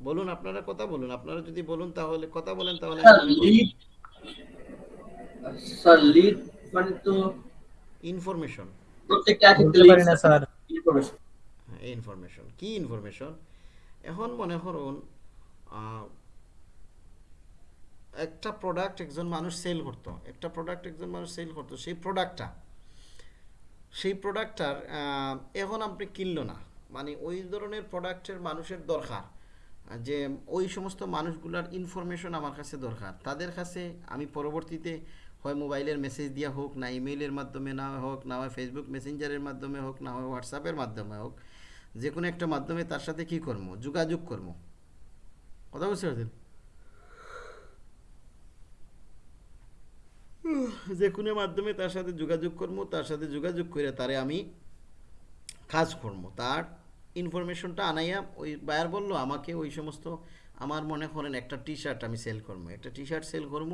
বলুন আপনারা কথা বলুন। আপনারা যদি বলুন তাহলে কথা বলেন তাহলে আমি মনে করব।
লিড স্যার লিড মানে তো
ইনফরমেশন
প্রত্যেকটা
না স্যার।
ইনফরমেশন
ইনফরমেশন কি ইনফরমেশন এখন মনে করুন আহ, একটা প্রোডাক্ট একজন মানুষ সেল করতো। একটা প্রোডাক্ট একজন মানুষ সেল করতো। সেই প্রোডাক্টটা সেই প্রোডাক্টটার এখন আপনি কিনলো না। মানে ওই ধরনের প্রোডাক্টের মানুষের দরকার যে ওই সমস্ত মানুষগুলার ইনফরমেশন আমার কাছে দরকার। তাদের কাছে আমি পরবর্তীতে হয় মোবাইলের মেসেজ দিয়া হোক, না ইমেইলের মাধ্যমে না হোক, না হয় ফেসবুক মেসেঞ্জারের মাধ্যমে হোক, না হয় হোয়াটসঅ্যাপের মাধ্যমে হোক, যে কোনো একটা মাধ্যমে তার সাথে কি করব? যোগাযোগ করব। কথা বুঝতে পারছেন? যে কোনো মাধ্যমে তার সাথে যোগাযোগ করব, তার সাথে যোগাযোগ করে তারে আমি কাজ করব। তার ইনফরমেশনটা আনাইয়া ওই বায়ার বলল, আমাকে ওই সমস্ত, আমার মনে করেন একটা টি শার্ট আমি সেল করব। একটা টি শার্ট সেল করব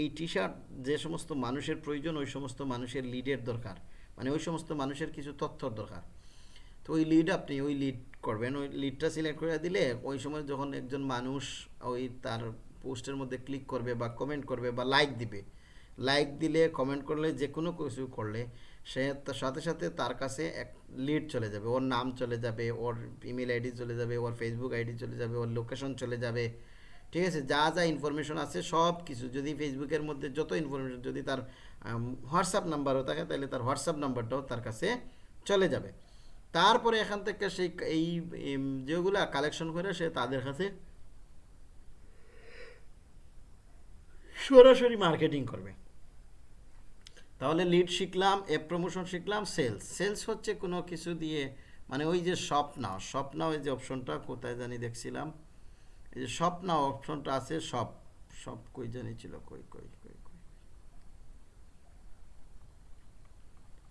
এই টি শার্ট যে সমস্ত মানুষের প্রয়োজন, ওই সমস্ত মানুষের লিডের দরকার। মানে ওই সমস্ত মানুষের কিছু তথ্যর দরকার। তো ওই লিড আপনি ওই লিড করবেন, ওই লিডটা সিলেক্ট করে দিলে ওই সময় যখন একজন মানুষ ওই তার পোস্টের মধ্যে ক্লিক করবে বা কমেন্ট করবে বা লাইক দিবে লাইক দিলে কমেন্ট করলে, যে কোনো কিছু করলে সে তার সাথে সাথে তার কাছে এক লিড চলে যাবে। ওর নাম চলে যাবে, ওর ইমেল আইডি চলে যাবে, ওর ফেসবুক আইডি চলে যাবে, ওর লোকেশন চলে যাবে। ঠিক আছে? যা যা ইনফরমেশন আছে সব কিছু। যদি ফেসবুকের মধ্যে যত ইনফরমেশন যদি তার হোয়াটসঅ্যাপ নাম্বারও থাকে, তাহলে তার হোয়াটসঅ্যাপ নাম্বারটাও তার কাছে চলে যাবে। তারপরে এখান থেকে সেই এই যেগুলা কালেকশন করে সে তাদের কাছে সরাসরি মার্কেটিং করবে। তাহলে লিড শিখলাম অ্যাপ প্রমোশন শিখলাম সেলস সেলস হচ্ছে কোনো কিছু দিয়ে মানে ওই যে স্বপ্ন স্বপ্ন ওই যে অপশনটা কোথায় জানি দেখছিলাম। এই যে শপ নাও অপশনটা আছে, সব সব কই জানি ছিল, কই কই কই কই।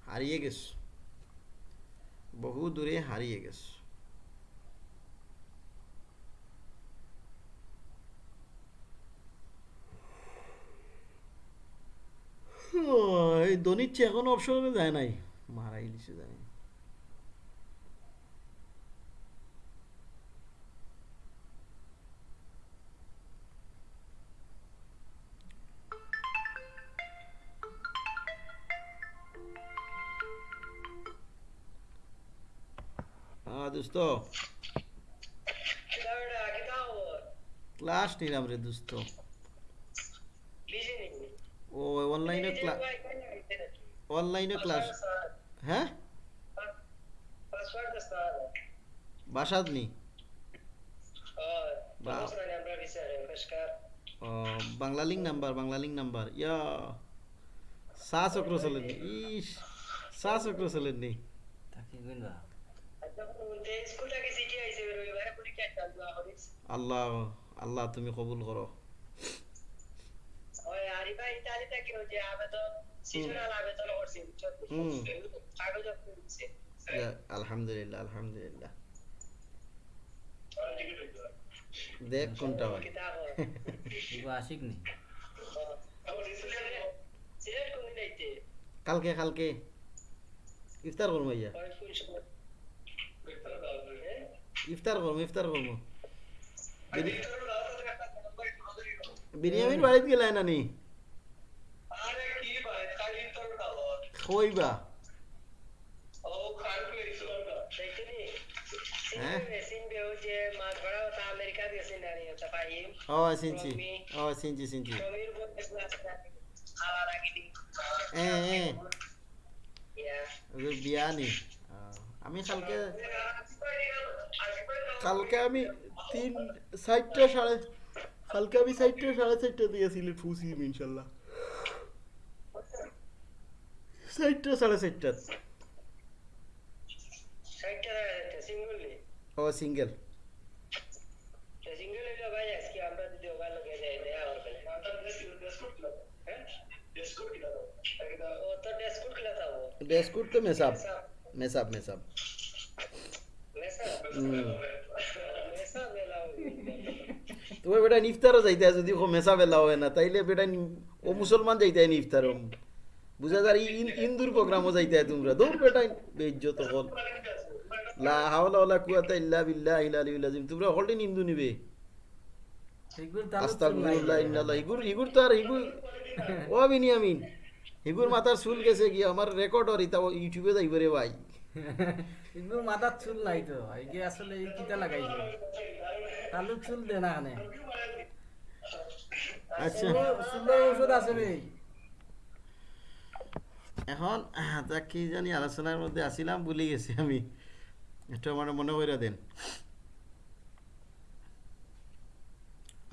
হারিয়ে গেছে। বহু দূরে হারিয়ে গেছে। এই দনিচ্ছে এখনও অপশনে যায় নাই। মারাই দিছে জানি। দোস্ত। ক্লাস নিলাম রে দোস্ত। অনলাইনে ক্লাস অনলাইনে ক্লাস। হ্যাঁ? বাসাত নি ও, Bangla link number, Bangla link number. ইয়া সা চক্র চলেন নি। ইস সা চক্র চলেন নি আল্লাহ আল্লাহ তুমি কবুল করো। আলহামদুলিল্লাহ আলহামদুলিল্লাহ। দেখ কোনটা হয়।
আশিক নি।
কালকে কালকে। ইফতার করব ইয়া ইফতার করব ইফতার করব বিরি- বিরিয়ামির বাড়িতে গেলাই নানি কইবা হ্যাঁ ও চিনছি ও চিনছি চিনছি এ এ ওদের বিয়া নি আহ, আমি কালকে কালকে আমি তিন চারটা সাড়ে কালকে আমি চারটা সাড়ে চারটা দিয়ে সিলেট পৌঁছিম ইনশাল্লাহ চারটা সাড়ে চারটা ও সিঙ্গেল ডেস্কুট তো মেসাব মেসাব মেসাব তোমার বেটা নিফতারও যাইতে আছে যদি ও মেসা বেলা হয় না তাইলে বেটা নি- ও মুসলমান যাইতে হয় নিফতার বুঝা যার হিন্দুর প্রোগ্রামও যাইতে তোমরা দৌড় বেটা বেজ্জত হল লা হাওলা ওয়ালা কুওয়াতা ইল্লা বিল্লাহি আলিয়্যিল আযীম তোমরা হলদিন হিন্দু নিবে আস্তাগফিরুল্লাহ ইন্নাল্লাহ ইগুর ইগুর তো আর ইগুর ও বিনিয়ামিন ইগুর মাথার চুল গেছে কি আমার রেকর্ড আর ইতা ইউটিউবে যাইব রে ভাই
এগুলো মাথার চুল নাই তো এগে আসলে এই কিটা লাগাইছে চুল দে না কানে
আচ্ছা।
চুলের ওষুধ আছে রে।
এখন তা কি জানি আলোচনার মধ্যে আসিলাম ভুলে গেছি আমি। একটু আমার মনে করে দেন।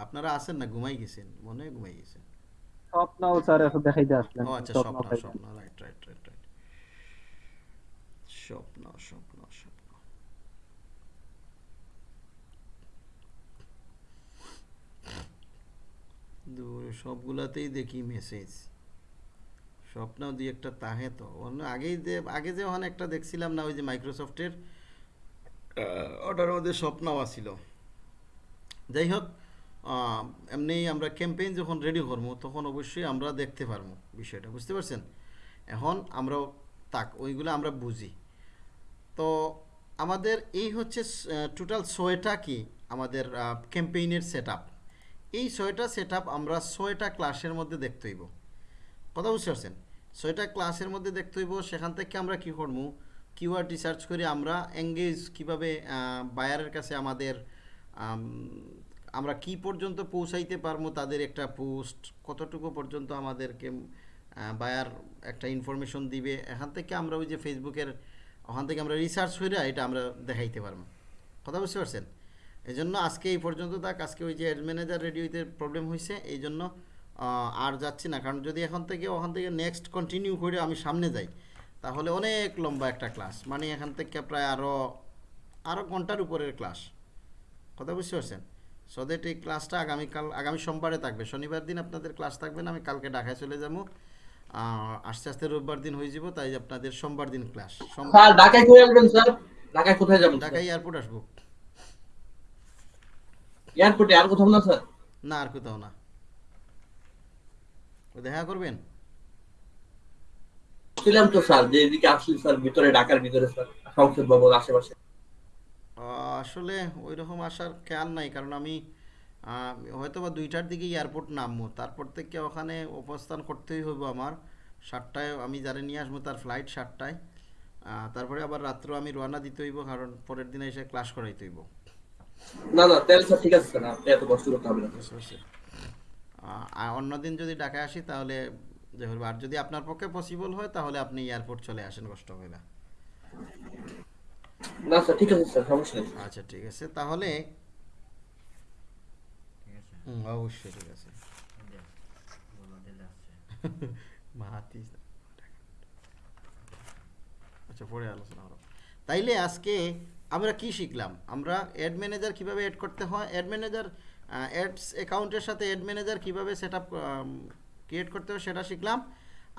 আপনারা আছেন না? ঘুমাই গেছেন? মনে ঘুমাই গেছেন।
স্বপ্নও স্যার এখন দেখাইতে আসলেন।
ও আচ্ছা
স্বপ্ন
স্বপ্ন। স্বপ্ন রাইট রাইট স্বপ্ন স্বপ্ন স্বপ্ন সবগুলাতেই দেখি মেসেজ স্বপ্ন দুই একটা তাহে তো। অন্য আগেই যে, আগে যে ওখানে একটা দেখছিলাম না, ওই যে মাইক্রোসফটের ওটার মধ্যে স্বপ্নও আছিল। যাই হোক এমনি আমরা ক্যাম্পেইন যখন রেডি করব, তখন অবশ্যই আমরা দেখতে পারব বিষয়টা, বুঝতে পারছেন? এখন আমরা তাক, ওইগুলো আমরা বুঝি। তো আমাদের এই হচ্ছে টোটাল ছয়টা কি? আমাদের ক্যাম্পেইনের সেট এই ছয়টা সেট আমরা ছয়টা ক্লাসের মধ্যে দেখতে হইব। কথা বুঝতে পারছেন? ছয়টা ক্লাসের মধ্যে দেখতে হইব, সেখান থেকে আমরা কি করব কিওয়ার্ড রিসার্চ করে আমরা এঙ্গেজ কীভাবে বায়ারের কাছে আমাদের আমরা কি পর্যন্ত পৌঁছাইতে পারব তাদের একটা পোস্ট কতটুকু পর্যন্ত আমাদেরকে বায়ার একটা ইনফরমেশন দিবে? এখান থেকে আমরা ওই যে ফেসবুকের ওখান থেকে আমরা রিসার্চ করে এটা আমরা দেখাইতে পারব। কথা বুঝতে পারছেন? এই জন্য আজকে এই পর্যন্ত থাক। আজকে ওই যে অ্যাড ম্যানেজার রেডিওতে প্রবলেম হয়েছে এই জন্য আর যাচ্ছি না। কারণ যদি এখন থেকে, ওখান থেকে নেক্সট কন্টিনিউ করে আমি সামনে যাই, তাহলে অনেক লম্বা একটা ক্লাস মানে এখান থেকে প্রায় আরও আরও ঘণ্টার উপরের ক্লাস কথা বুঝতে পারছেন? সো দ্যাট এই ক্লাসটা আগামীকাল, আগামী সোমবারে থাকবে। শনিবার দিন আপনাদের ক্লাস থাকবে না, আমি কালকে ঢাকায় চলে যাব। আস্তে আস্তে রোববার দিন হয়ে যাব তাই আপনাদের সোমবার দিন ক্লাস
স্যার ঢাকায় আসবেন স্যার? ঢাকায় কোথায় যাবেন
ঢাকায় এয়ারপোর্ট আসব।
এয়ারপোর্টে আর কোথাও না স্যার?
না আর কোথাও না। দেখা করবেন?
ছিলাম তো স্যার যে এদিকে আসলি স্যার ভিতরে ঢাকার ভিতরে স্যার সংসদ ভবন আশেপাশে।
আসলে ওই রকম আসার খেয়াল নাই কারণ আমি হয়তো বা দুইটার দিকে এয়ারপোর্ট নামবো। তারপর থেকে ওখানে অবস্থান করতেই হইব আমার। সাতটায় আমি যারা নিয়ে আসব তার ফ্লাইট সাতটায়। তারপরে আবার রাত্রে আমি রওনা দিতে হইব কারণ পরের দিনে এসে ক্লাস করাইতে হইব।
না না তাহলে স্যার ঠিক আছে স্যার আপনি এত কষ্ট করতে হবে না।
আর অন্যদিন যদি ঢাকায় আসি তাহলে। আর যদি আপনার পক্ষে পসিবল হয় তাহলে আপনি এয়ারপোর্ট চলে আসেন কষ্ট হবে না।
না স্যার ঠিক আছে স্যার সমস্যা নেই।
আচ্ছা ঠিক আছে। তাহলে হুম, অবশ্যই ঠিক আছে। মাহাতি আচ্ছা পরে আলোচনা হলো তাইলে আজকে আমরা কি শিখলাম? আমরা অ্যাড ম্যানেজার কীভাবে অ্যাড করতে হয়? অ্যাড ম্যানেজার অ্যাডস অ্যাকাউন্টের সাথে অ্যাড ম্যানেজার কীভাবে সেট আপ ক্রিয়েট করতে হয় সেটা শিখলাম।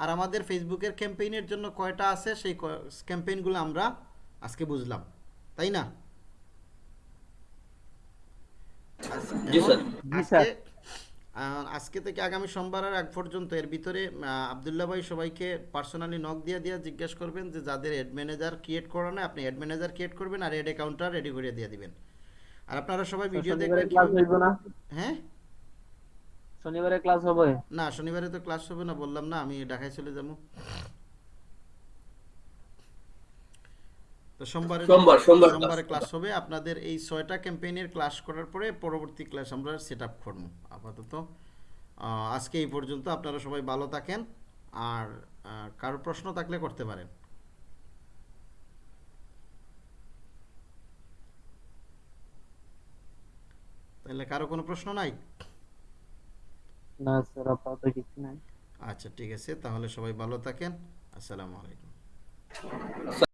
আর আমাদের ফেসবুকের ক্যাম্পেইনের জন্য কয়টা আছে? সেই ক্যাম্পেইনগুলো আমরা আজকে বুঝলাম। তাই না?
জি স্যার।
জি স্যার।
আজকে থেকে আগামী সোমবারের আগ পর্যন্ত এর ভিতরে আবদুল্লাহ ভাই সবাইকে পার্সোনালি নক দিয়ে দিয়ে জিজ্ঞেস করবেন যে যাদের অ্যাড ম্যানেজার ক্রিয়েট করা না আপনি অ্যাড ম্যানেজার ক্রিয়েট করবেন আর অ্যাড অ্যাকাউন্টটা রেডি করে দিয়ে দিবেন। আর আপনারা সবাই ভিডিও দেখবেন
ক্লাস হইব না?
হ্যাঁ?
শনিবারে ক্লাস হবে?
না শনিবারে তো ক্লাস হবে না বললাম না আমি ঢাকায় চলে যাব। তো সোমবারে
সোমবার, সোমবার
সোমবারে ক্লাস হবে। আপনাদের এই ছয়টা ক্যাম্পেইনের ক্লাস করার পরে পরবর্তী ক্লাস আমরা সেট আপ করব আপাতত। আজকে এই পর্যন্ত আপনারা সবাই ভালো থাকেন। আর কারও প্রশ্ন থাকলে করতে পারেন। তাহলে কারও কোনো প্রশ্ন নাই?
না স্যার আপাতত কিছু নাই।
আচ্ছা ঠিক আছে। তাহলে সবাই ভালো থাকেন। আসসালামু আলাইকুম।